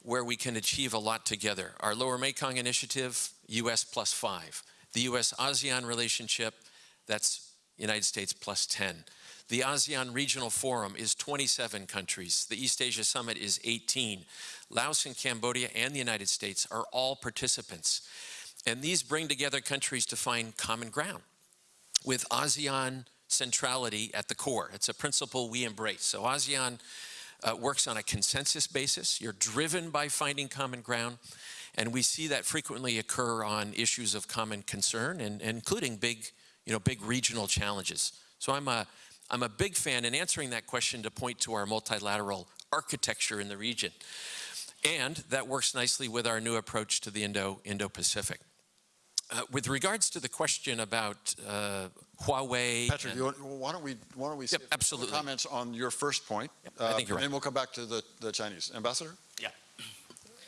where we can achieve a lot together. Our Lower Mekong Initiative, US plus five. The US-ASEAN relationship, that's United States plus 10. The ASEAN Regional Forum is 27 countries. The East Asia Summit is 18. Laos and Cambodia and the United States are all participants. And these bring together countries to find common ground with ASEAN centrality at the core. It's a principle we embrace. So ASEAN uh, works on a consensus basis. You're driven by finding common ground. And we see that frequently occur on issues of common concern, and, and including big, you know, big regional challenges. So I'm a, I'm a big fan in answering that question to point to our multilateral architecture in the region. And that works nicely with our new approach to the Indo, Indo-Pacific. Uh, with regards to the question about uh, Huawei. Patrick, and, why don't we, why don't we yep, absolutely. comments on your first point? Yep, I think you're right. And we'll come back to the, the Chinese. Ambassador? Yeah.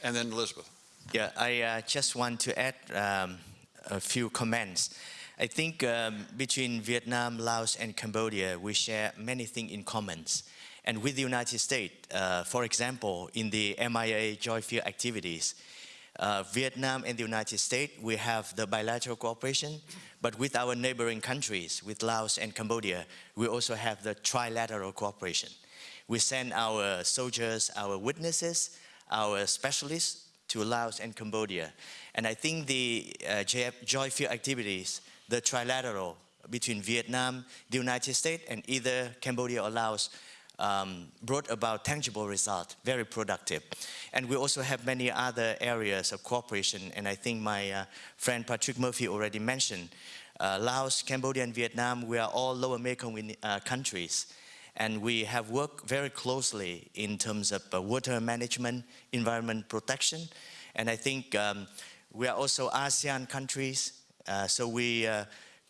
And then Elizabeth. Yeah, I uh, just want to add um, a few comments. I think um, between Vietnam, Laos, and Cambodia, we share many things in common. And with the United States, uh, for example, in the MIA Joint Field activities, uh, Vietnam and the United States, we have the bilateral cooperation, but with our neighboring countries, with Laos and Cambodia, we also have the trilateral cooperation. We send our soldiers, our witnesses, our specialists to Laos and Cambodia. And I think the uh, field activities, the trilateral between Vietnam, the United States, and either Cambodia or Laos um, brought about tangible results, very productive. And we also have many other areas of cooperation, and I think my uh, friend Patrick Murphy already mentioned, uh, Laos, Cambodia, and Vietnam, we are all lower Mekong uh, countries. And we have worked very closely in terms of uh, water management, environment protection. And I think um, we are also ASEAN countries, so we uh,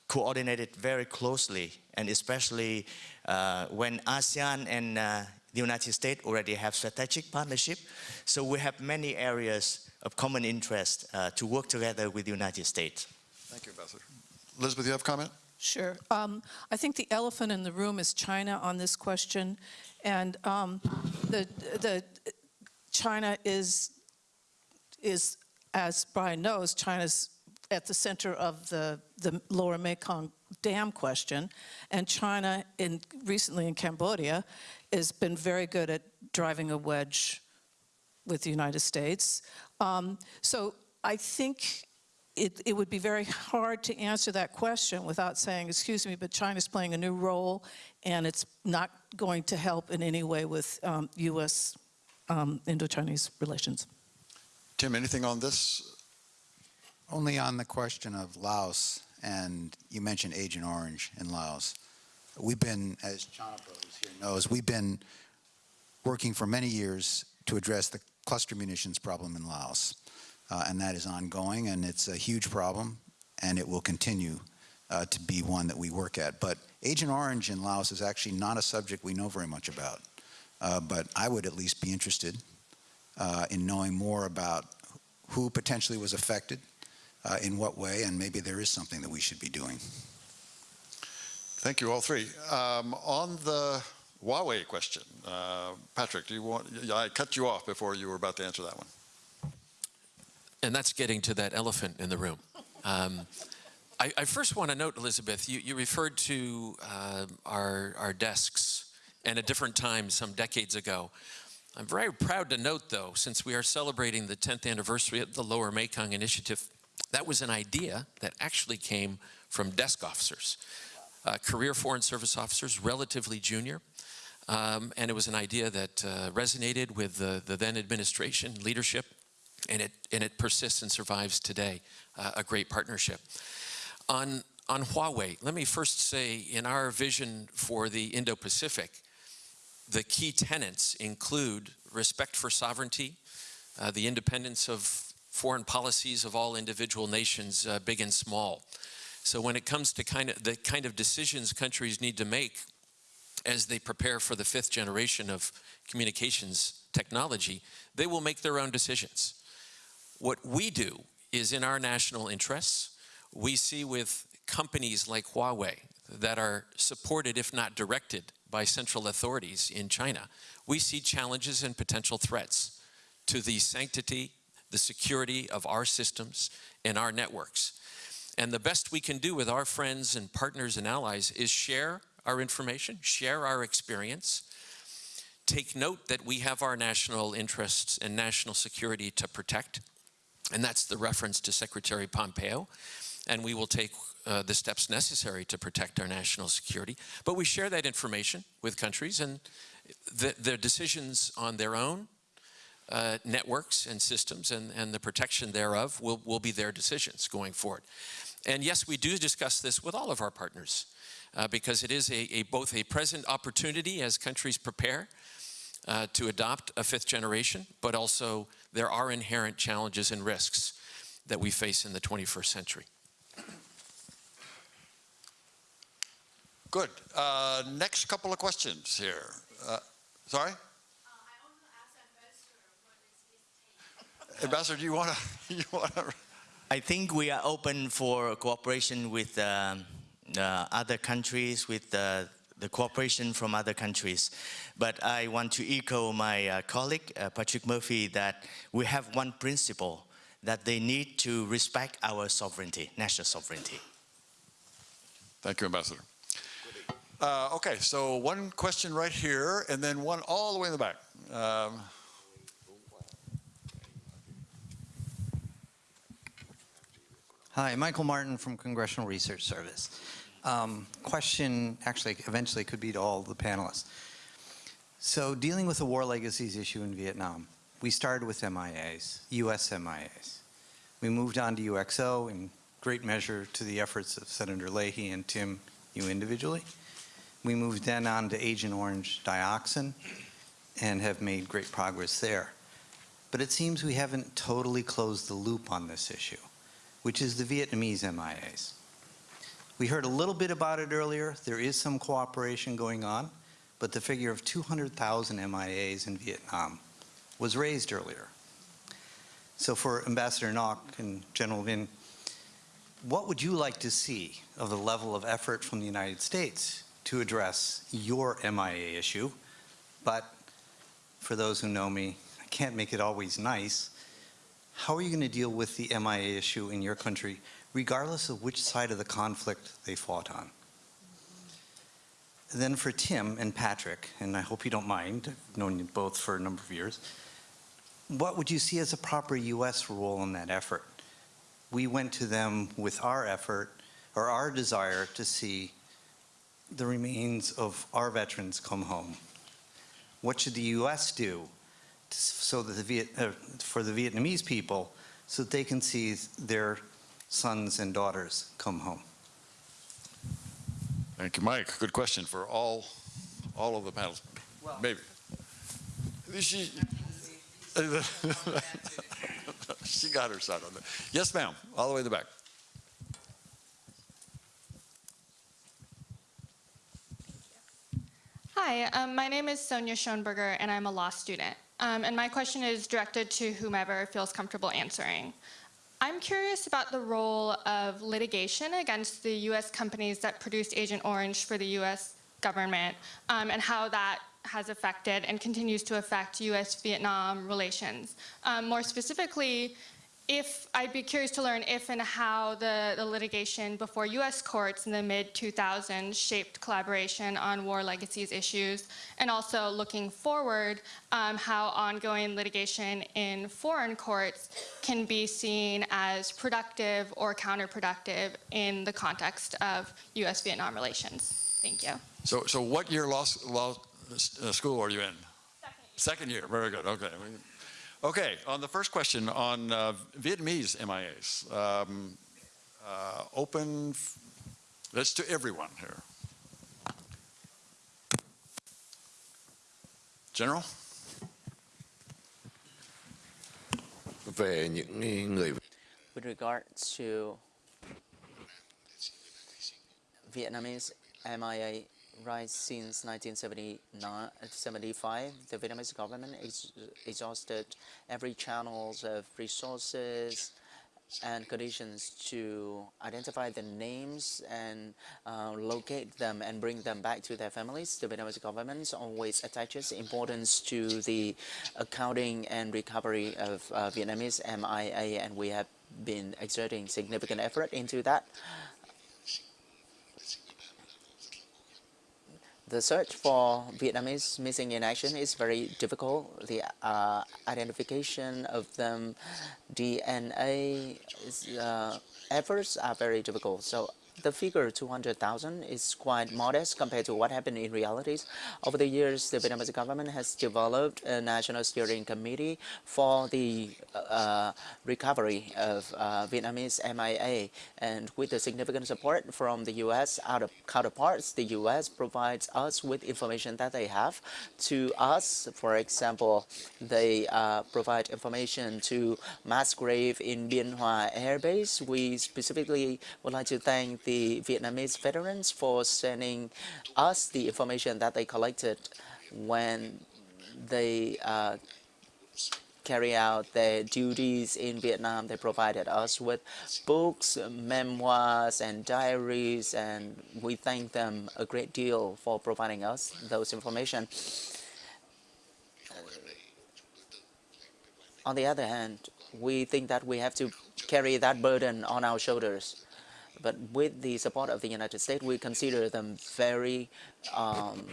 coordinated very closely, and especially uh, when ASEAN and uh, the United States already have strategic partnership. So we have many areas of common interest uh, to work together with the United States. Thank you, Ambassador. Elizabeth, you have a comment? Sure. Um, I think the elephant in the room is China on this question, and um, the the China is is as Brian knows, China's at the center of the the Lower Mekong Dam question, and China in recently in Cambodia has been very good at driving a wedge with the United States. Um, so I think it, it, would be very hard to answer that question without saying, excuse me, but China's playing a new role and it's not going to help in any way with um, U.S. Um, Indo-Chinese relations. Tim, anything on this? Only on the question of Laos, and you mentioned Agent Orange in Laos. We've been, as Channapha, who's here knows, we've been working for many years to address the cluster munitions problem in Laos uh, and that is ongoing, and it's a huge problem, and it will continue uh, to be one that we work at. But Agent Orange in Laos is actually not a subject we know very much about, uh, but I would at least be interested uh, in knowing more about who potentially was affected, uh, in what way, and maybe there is something that we should be doing. Thank you, all three. Um, on the Huawei question, uh, Patrick, do you want? I cut you off before you were about to answer that one. And that's getting to that elephant in the room. Um, I, I, first want to note, Elizabeth, you, you referred to uh, our, our desks and a different time some decades ago. I'm very proud to note, though, since we are celebrating the 10th anniversary of the Lower Mekong Initiative, that was an idea that actually came from desk officers, uh, career Foreign Service officers, relatively junior. Um, and it was an idea that uh, resonated with the, the then administration leadership and it, and it persists and survives today, uh, a great partnership. On, on Huawei, let me first say in our vision for the Indo-Pacific, the key tenets include respect for sovereignty, uh, the independence of foreign policies of all individual nations, uh, big and small. So when it comes to kind of the kind of decisions countries need to make as they prepare for the fifth generation of communications technology, they will make their own decisions. What we do is in our national interests. We see with companies like Huawei that are supported, if not directed, by central authorities in China, we see challenges and potential threats to the sanctity, the security of our systems and our networks. And the best we can do with our friends and partners and allies is share our information, share our experience, take note that we have our national interests and national security to protect, and that's the reference to Secretary Pompeo. And we will take uh, the steps necessary to protect our national security. But we share that information with countries, and the, their decisions on their own uh, networks and systems and, and the protection thereof will, will be their decisions going forward. And yes, we do discuss this with all of our partners uh, because it is a, a, both a present opportunity as countries prepare uh, to adopt a fifth generation, but also there are inherent challenges and risks that we face in the 21st century. Good. Uh, next couple of questions here. Uh, sorry? Ambassador, do you want to? You want to? I think we are open for cooperation with um, uh, other countries, with uh, the cooperation from other countries. But I want to echo my uh, colleague, uh, Patrick Murphy, that we have one principle, that they need to respect our sovereignty, national sovereignty. Thank you, Ambassador. Uh, okay, so one question right here, and then one all the way in the back. Um, Hi, Michael Martin from Congressional Research Service. Um, question actually eventually could be to all the panelists. So dealing with the war legacies issue in Vietnam, we started with MIAs, US MIAs. We moved on to UXO in great measure to the efforts of Senator Leahy and Tim, you individually. We moved then on to Agent Orange dioxin and have made great progress there. But it seems we haven't totally closed the loop on this issue which is the Vietnamese MIAs. We heard a little bit about it earlier. There is some cooperation going on, but the figure of 200,000 MIAs in Vietnam was raised earlier. So for Ambassador Ngoc and General Vinh, what would you like to see of the level of effort from the United States to address your MIA issue? But for those who know me, I can't make it always nice. How are you going to deal with the MIA issue in your country, regardless of which side of the conflict they fought on? And then for Tim and Patrick, and I hope you don't mind, I've known you both for a number of years, what would you see as a proper U.S. role in that effort? We went to them with our effort, or our desire to see the remains of our veterans come home. What should the U.S. do so that the Viet, uh, for the Vietnamese people so that they can see their sons and daughters come home. Thank you, Mike. Good question for all, all of the panels. Well, Maybe. She, she got her side on that. Yes, ma'am. All the way in the back. Hi, um, my name is Sonia Schoenberger, and I'm a law student. Um, and my question is directed to whomever feels comfortable answering. I'm curious about the role of litigation against the U.S. companies that produced Agent Orange for the U.S. government um, and how that has affected and continues to affect U.S.-Vietnam relations. Um, more specifically, if I'd be curious to learn if and how the, the litigation before U.S. courts in the mid-2000s shaped collaboration on war legacies issues, and also looking forward, um, how ongoing litigation in foreign courts can be seen as productive or counterproductive in the context of U.S.-Vietnam relations. Thank you. So, so what year law, law uh, school are you in? Second year. Second year. Very good. Okay. Okay, on the first question on uh, Vietnamese MIAs, um, uh, open, that's to everyone here. General? Về những người With regard to Vietnamese MIA rights since 1975, the Vietnamese government ex exhausted every channels of resources and conditions to identify the names and uh, locate them and bring them back to their families. The Vietnamese government always attaches importance to the accounting and recovery of uh, Vietnamese MIA, and we have been exerting significant effort into that. The search for Vietnamese missing in action is very difficult. The uh, identification of them, DNA is, uh, efforts are very difficult. So the figure 200,000 is quite modest compared to what happened in realities. Over the years, the Vietnamese government has developed a national steering committee for the uh, recovery of uh, Vietnamese MIA. And with the significant support from the U.S. Counterparts, the U.S. provides us with information that they have to us. For example, they uh, provide information to mass grave in Bien Hoa Air Base. We specifically would like to thank the Vietnamese veterans for sending us the information that they collected when they uh, carry out their duties in Vietnam. They provided us with books, memoirs, and diaries, and we thank them a great deal for providing us those information. On the other hand, we think that we have to carry that burden on our shoulders. But with the support of the United States, we consider them very um,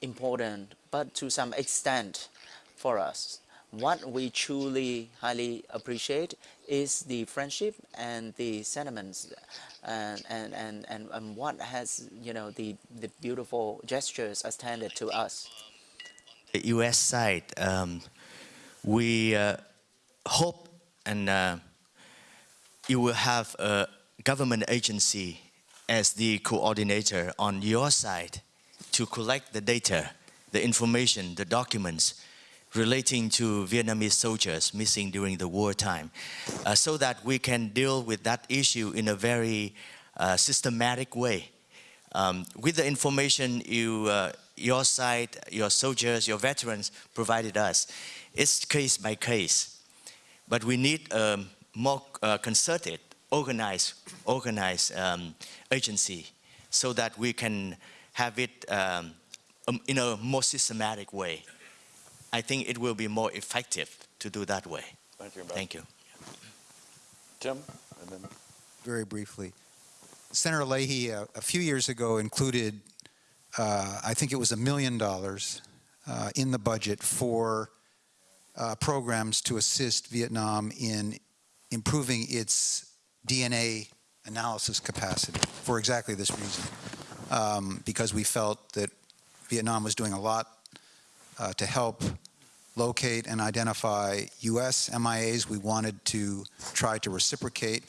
important, but to some extent for us. What we truly highly appreciate is the friendship and the sentiments and, and, and, and, and what has, you know, the, the beautiful gestures extended to us. The U.S. side, um, we uh, hope and uh, you will have a government agency as the coordinator on your side to collect the data, the information, the documents relating to Vietnamese soldiers missing during the wartime, uh, so that we can deal with that issue in a very uh, systematic way. Um, with the information you, uh, your side, your soldiers, your veterans provided us, it's case by case. But we need a more uh, concerted, organized, organized um, agency so that we can have it um, um, in a more systematic way. I think it will be more effective to do that way. Thank you. Thank you. Tim? And then very briefly. Senator Leahy, uh, a few years ago, included, uh, I think it was a million dollars uh, in the budget for uh, programs to assist Vietnam in improving its DNA analysis capacity for exactly this reason. Um, because we felt that Vietnam was doing a lot uh, to help locate and identify U.S. MIAs. We wanted to try to reciprocate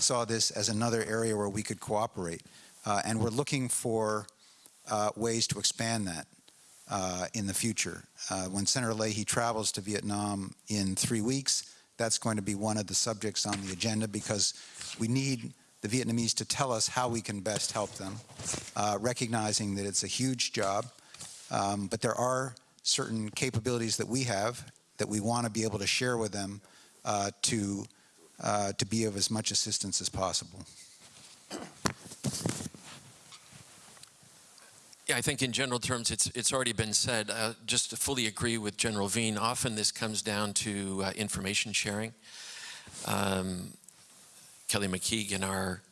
saw this as another area where we could cooperate. Uh, and we're looking for uh, ways to expand that uh, in the future. Uh, when Senator Leahy travels to Vietnam in three weeks, that's going to be one of the subjects on the agenda because we need the Vietnamese to tell us how we can best help them, uh, recognizing that it's a huge job. Um, but there are certain capabilities that we have that we want to be able to share with them uh, to uh, to be of as much assistance as possible. Yeah, I think in general terms, it's, it's already been said. Uh, just to fully agree with General Vinh, often this comes down to uh, information sharing. Um, Kelly McKeague and our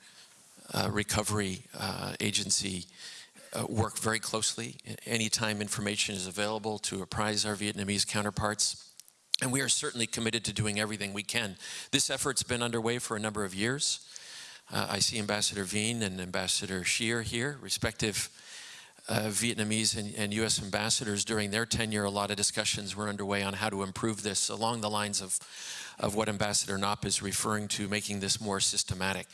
uh, recovery uh, agency uh, work very closely. Anytime information is available to apprise our Vietnamese counterparts, and we are certainly committed to doing everything we can. This effort's been underway for a number of years. Uh, I see Ambassador Vinh and Ambassador Shear here, respective uh, Vietnamese and, and, U.S. ambassadors during their tenure. A lot of discussions were underway on how to improve this along the lines of, of what Ambassador Ngoc is referring to, making this more systematic.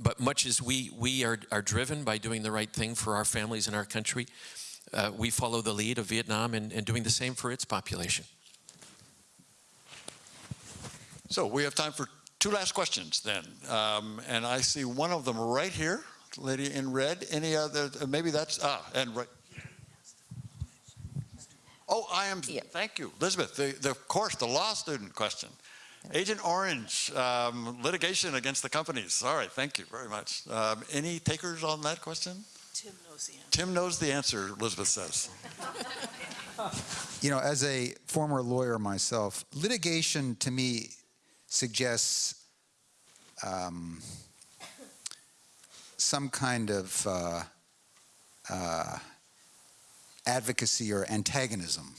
But much as we, we are, are driven by doing the right thing for our families and our country, uh, we follow the lead of Vietnam and, and doing the same for its population. So we have time for two last questions then. Um, and I see one of them right here, lady in red. Any other, uh, maybe that's, ah, and right. Oh, I am, yeah. thank you. Elizabeth, the, the, of course, the law student question. Agent Orange, um, litigation against the companies. All right, thank you very much. Um, any takers on that question? Tim knows the answer. Tim knows the answer, Elizabeth says. you know, as a former lawyer myself, litigation to me suggests um, some kind of uh, uh, advocacy or antagonism,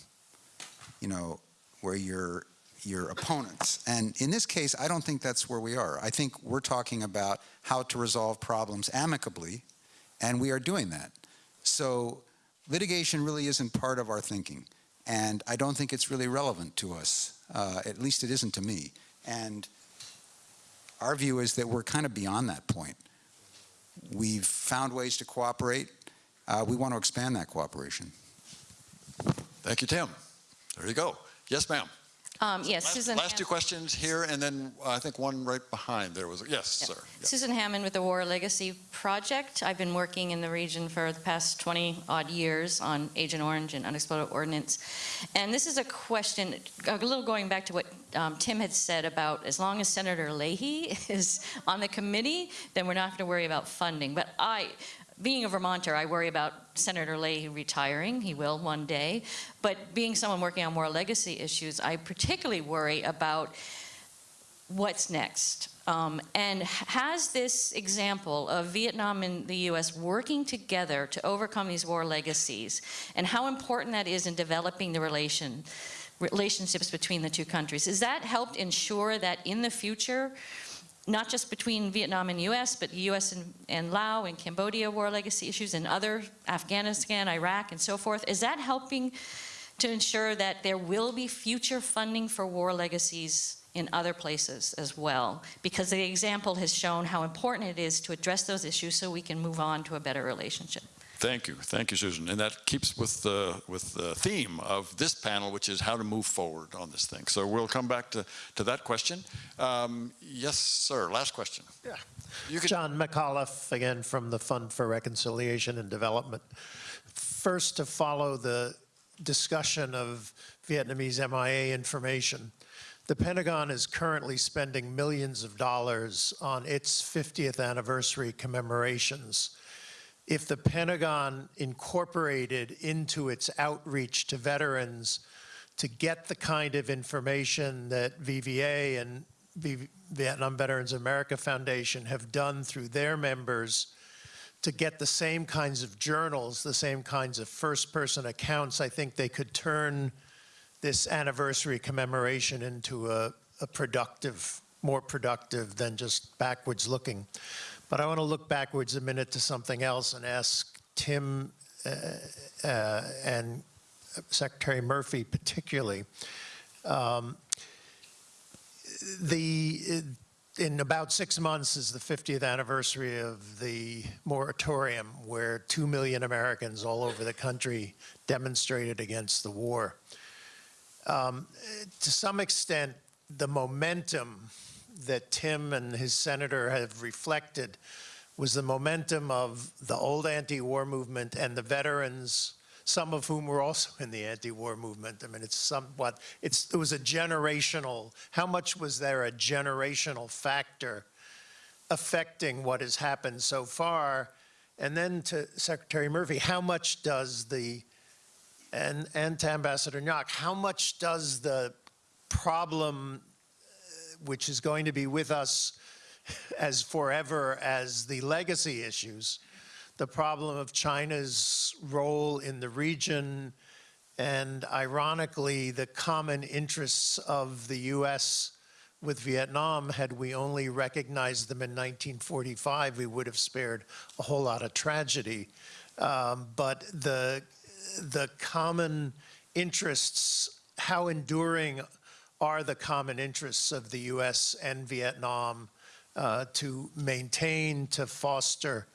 you know, where you're your opponents. And in this case, I don't think that's where we are. I think we're talking about how to resolve problems amicably, and we are doing that. So litigation really isn't part of our thinking, and I don't think it's really relevant to us. Uh, at least it isn't to me. And our view is that we're kind of beyond that point. We've found ways to cooperate. Uh, we want to expand that cooperation. Thank you, Tim. There you go. Yes, ma'am. Um, Yes, Last- Susan. Last two questions here, and then uh, I think one right behind there was, yes, sir. Yeah. Susan Hammond with the War Legacy Project. I've been working in the region for the past 20-odd years on Agent Orange and unexploded ordnance. And this is a question, a little going back to what um, Tim had said about as long as Senator Leahy is on the committee, then we're not going to worry about funding. But I, being a Vermonter, I worry about Senator Leahy retiring. He will one day. But being someone working on more legacy issues, I particularly worry about what's next. Um, and has this example of Vietnam and the U.S. working together to overcome these war legacies and how important that is in developing the relation, relationships between the two countries, has that helped ensure that in the future, not just between Vietnam and U.S., but U.S. and, and Laos and Cambodia war legacy issues and other, Afghanistan, Iraq, and so forth, is that helping to ensure that there will be future funding for war legacies in other places as well? Because the example has shown how important it is to address those issues so we can move on to a better relationship. Thank you, thank you, Susan. And that keeps with the, with the theme of this panel, which is how to move forward on this thing. So we'll come back to, to that question. Um, Yes, sir, last question. Yeah. You can, John McAuliffe, again, from the Fund for Reconciliation and Development. First, to follow the discussion of Vietnamese MIA information, the Pentagon is currently spending millions of dollars on its 50th anniversary commemorations. If the Pentagon incorporated into its outreach to veterans to get the kind of information that VVA and V- Vietnam Veterans America Foundation have done through their members to get the same kinds of journals, the same kinds of first-person accounts, I think they could turn this anniversary commemoration into a, a productive, more productive than just backwards looking. But I want to look backwards a minute to something else and ask Tim uh, uh, and Secretary Murphy particularly. Um, the in about six months is the 50th anniversary of the moratorium, where two million Americans all over the country demonstrated against the war. Um, to some extent, the momentum that Tim and his senator have reflected was the momentum of the old anti-war movement and the veterans, some of whom were also in the anti-war movement. I mean, it's somewhat, it's, it was a generational, how much was there a generational factor affecting what has happened so far? And then to Secretary Murphy, how much does the, and, and to Ambassador Ngoc, how much does the problem which is going to be with us as forever as the legacy issues, the problem of China's role in the region, and ironically, the common interests of the U.S. with Vietnam. Had we only recognized them in 1945, we would have spared a whole lot of tragedy. Um, but the, the common interests, how enduring are the common interests of the U.S. and Vietnam uh, to maintain, to foster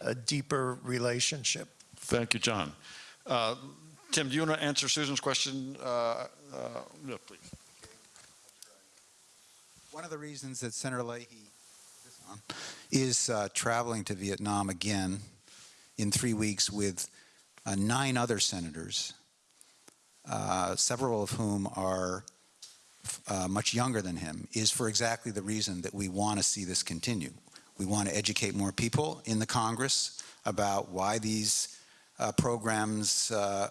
a deeper relationship. thank you, John. Uh, Tim, do you want to answer Susan's question? Uh, uh, no, please. One of the reasons that Senator Leahy is uh, traveling to Vietnam again in three weeks with uh, nine other senators, uh, several of whom are uh, much younger than him, is for exactly the reason that we want to see this continue. We want to educate more people in the Congress about why these uh, programs uh,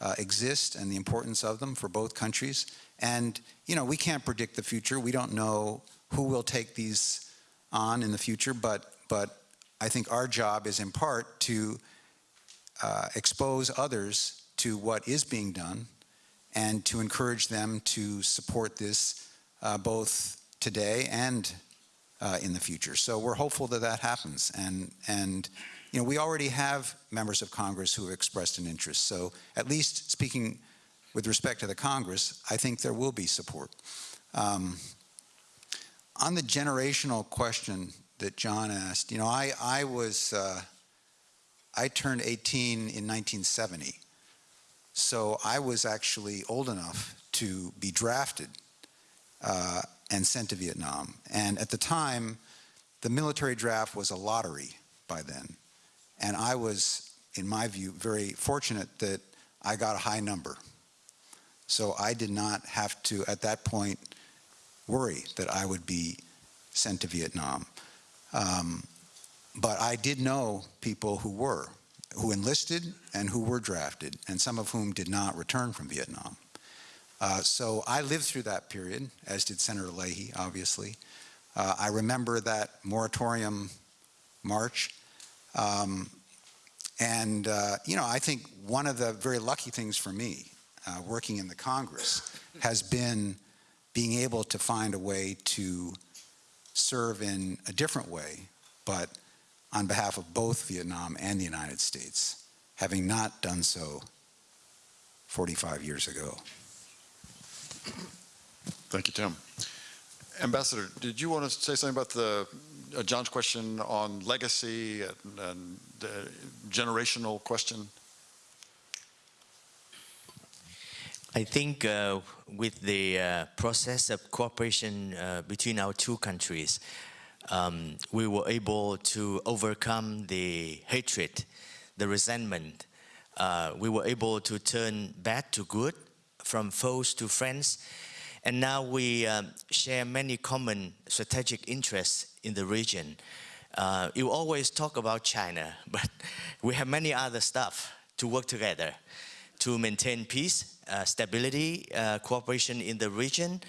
uh, exist and the importance of them for both countries. And, you know, we can't predict the future. We don't know who will take these on in the future, but, but I think our job is in part to uh, expose others to what is being done and to encourage them to support this uh, both today and uh, in the future. So we're hopeful that that happens. And, and you know, we already have members of Congress who have expressed an interest. So at least speaking with respect to the Congress, I think there will be support. Um, on the generational question that John asked, you know, I, I was, uh, I turned 18 in 1970. So I was actually old enough to be drafted uh, and sent to Vietnam. And at the time, the military draft was a lottery by then. And I was, in my view, very fortunate that I got a high number. So I did not have to, at that point, worry that I would be sent to Vietnam. Um, but I did know people who were, who enlisted and who were drafted, and some of whom did not return from Vietnam. Uh, so I lived through that period, as did Senator Leahy, obviously. Uh, I remember that moratorium march. Um, and, uh, you know, I think one of the very lucky things for me, uh, working in the Congress, has been being able to find a way to serve in a different way, but on behalf of both Vietnam and the United States, having not done so 45 years ago. Thank you, Tim. Ambassador, did you want to say something about the uh, John's question on legacy and, and the generational question? I think uh, with the uh, process of cooperation uh, between our two countries, um, we were able to overcome the hatred, the resentment. Uh, we were able to turn bad to good, from foes to friends, and now we um, share many common strategic interests in the region. Uh, you always talk about China, but we have many other stuff to work together to maintain peace, uh, stability, uh, cooperation in the region,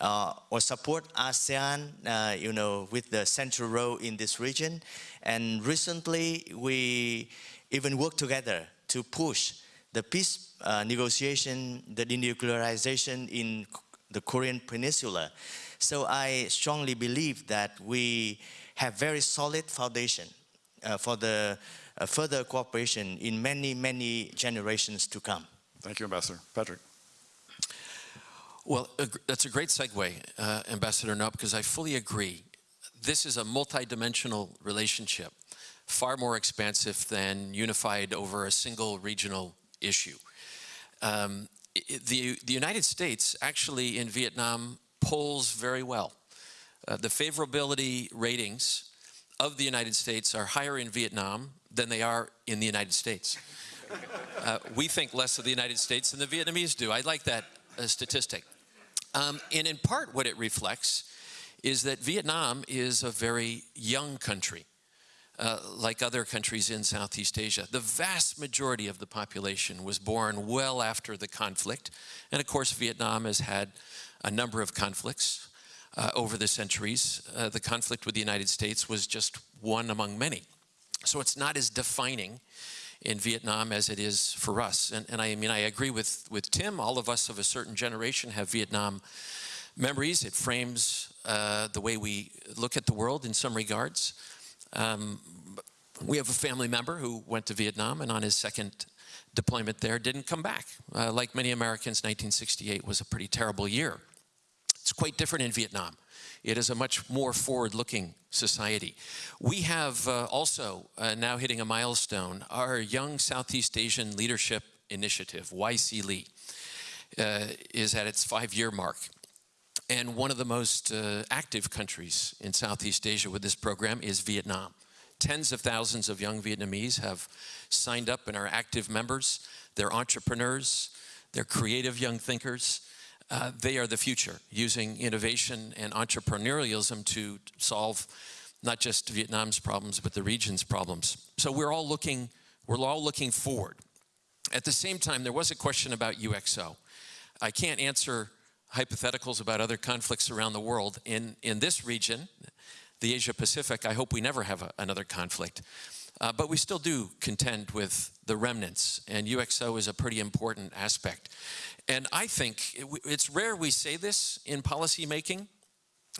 uh, or support ASEAN, uh, you know, with the central role in this region. And recently, we even worked together to push the peace uh, negotiation, the denuclearization in the Korean Peninsula. So I strongly believe that we have very solid foundation uh, for the uh, further cooperation in many, many generations to come. Thank you, Ambassador. Patrick. Well, that's a great segue, uh, Ambassador Ngoc, because I fully agree. This is a multidimensional relationship, far more expansive than unified over a single regional issue. Um, the, the United States actually in Vietnam polls very well. Uh, the favorability ratings of the United States are higher in Vietnam than they are in the United States. Uh, we think less of the United States than the Vietnamese do. I like that uh, statistic. Um, and in part, what it reflects is that Vietnam is a very young country, uh, like other countries in Southeast Asia. The vast majority of the population was born well after the conflict. And of course, Vietnam has had a number of conflicts uh, over the centuries. Uh, the conflict with the United States was just one among many. So it's not as defining in Vietnam as it is for us. And, and I mean, I agree with, with Tim. All of us of a certain generation have Vietnam memories. It frames uh, the way we look at the world in some regards. Um, we have a family member who went to Vietnam and on his second deployment there didn't come back. Uh, like many Americans, 1968 was a pretty terrible year. It's quite different in Vietnam. It is a much more forward-looking society. We have uh, also uh, now hitting a milestone, our Young Southeast Asian Leadership Initiative, YSEALI, uh, is at its five-year mark. And one of the most uh, active countries in Southeast Asia with this program is Vietnam. Tens of thousands of young Vietnamese have signed up and are active members. They're entrepreneurs, they're creative young thinkers, uh, they are the future, using innovation and entrepreneurialism to solve not just Vietnam's problems, but the region's problems. So we're all looking, we're all looking forward. At the same time, there was a question about UXO. I can't answer hypotheticals about other conflicts around the world. In, in this region, the Asia Pacific, I hope we never have a, another conflict. Uh, but we still do contend with the remnants, and UXO is a pretty important aspect. And I think it, it's rare we say this in policymaking,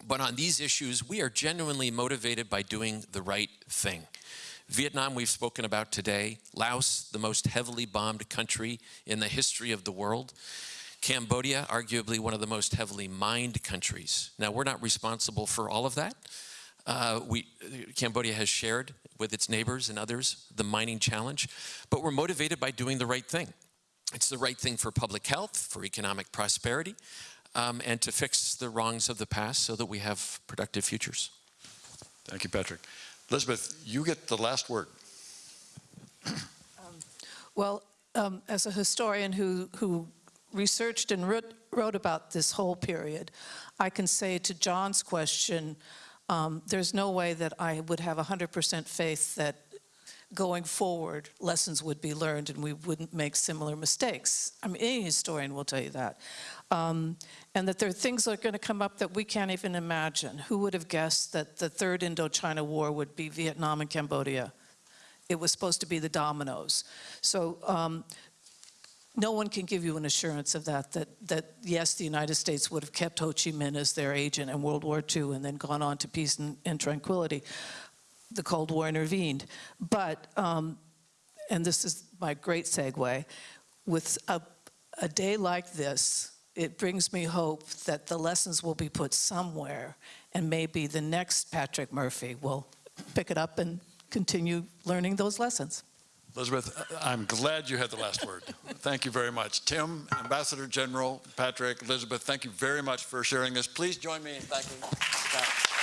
but on these issues, we are genuinely motivated by doing the right thing. Vietnam, we've spoken about today. Laos, the most heavily bombed country in the history of the world. Cambodia, arguably one of the most heavily mined countries. Now, we're not responsible for all of that. Uh, we, Cambodia has shared with its neighbors and others the mining challenge, but we're motivated by doing the right thing. It's the right thing for public health, for economic prosperity, um, and to fix the wrongs of the past so that we have productive futures. Thank you, Patrick. Elizabeth, you get the last word. Well, um, as a historian who, who researched and wrote, wrote about this whole period, I can say to John's question, um, there's no way that I would have 100% faith that going forward, lessons would be learned and we wouldn't make similar mistakes. I mean, any historian will tell you that. Um, and that there are things that are going to come up that we can't even imagine. Who would have guessed that the third Indochina War would be Vietnam and Cambodia? It was supposed to be the dominoes. So um, no one can give you an assurance of that, that, that yes, the United States would have kept Ho Chi Minh as their agent in World War II and then gone on to peace and, and tranquility. The Cold War intervened. But, um, and this is my great segue, with a, a day like this, it brings me hope that the lessons will be put somewhere and maybe the next Patrick Murphy will pick it up and continue learning those lessons. Elizabeth, I'm glad you had the last word. Thank you very much. Tim, Ambassador General, Patrick, Elizabeth, thank you very much for sharing this. Please join me in thanking.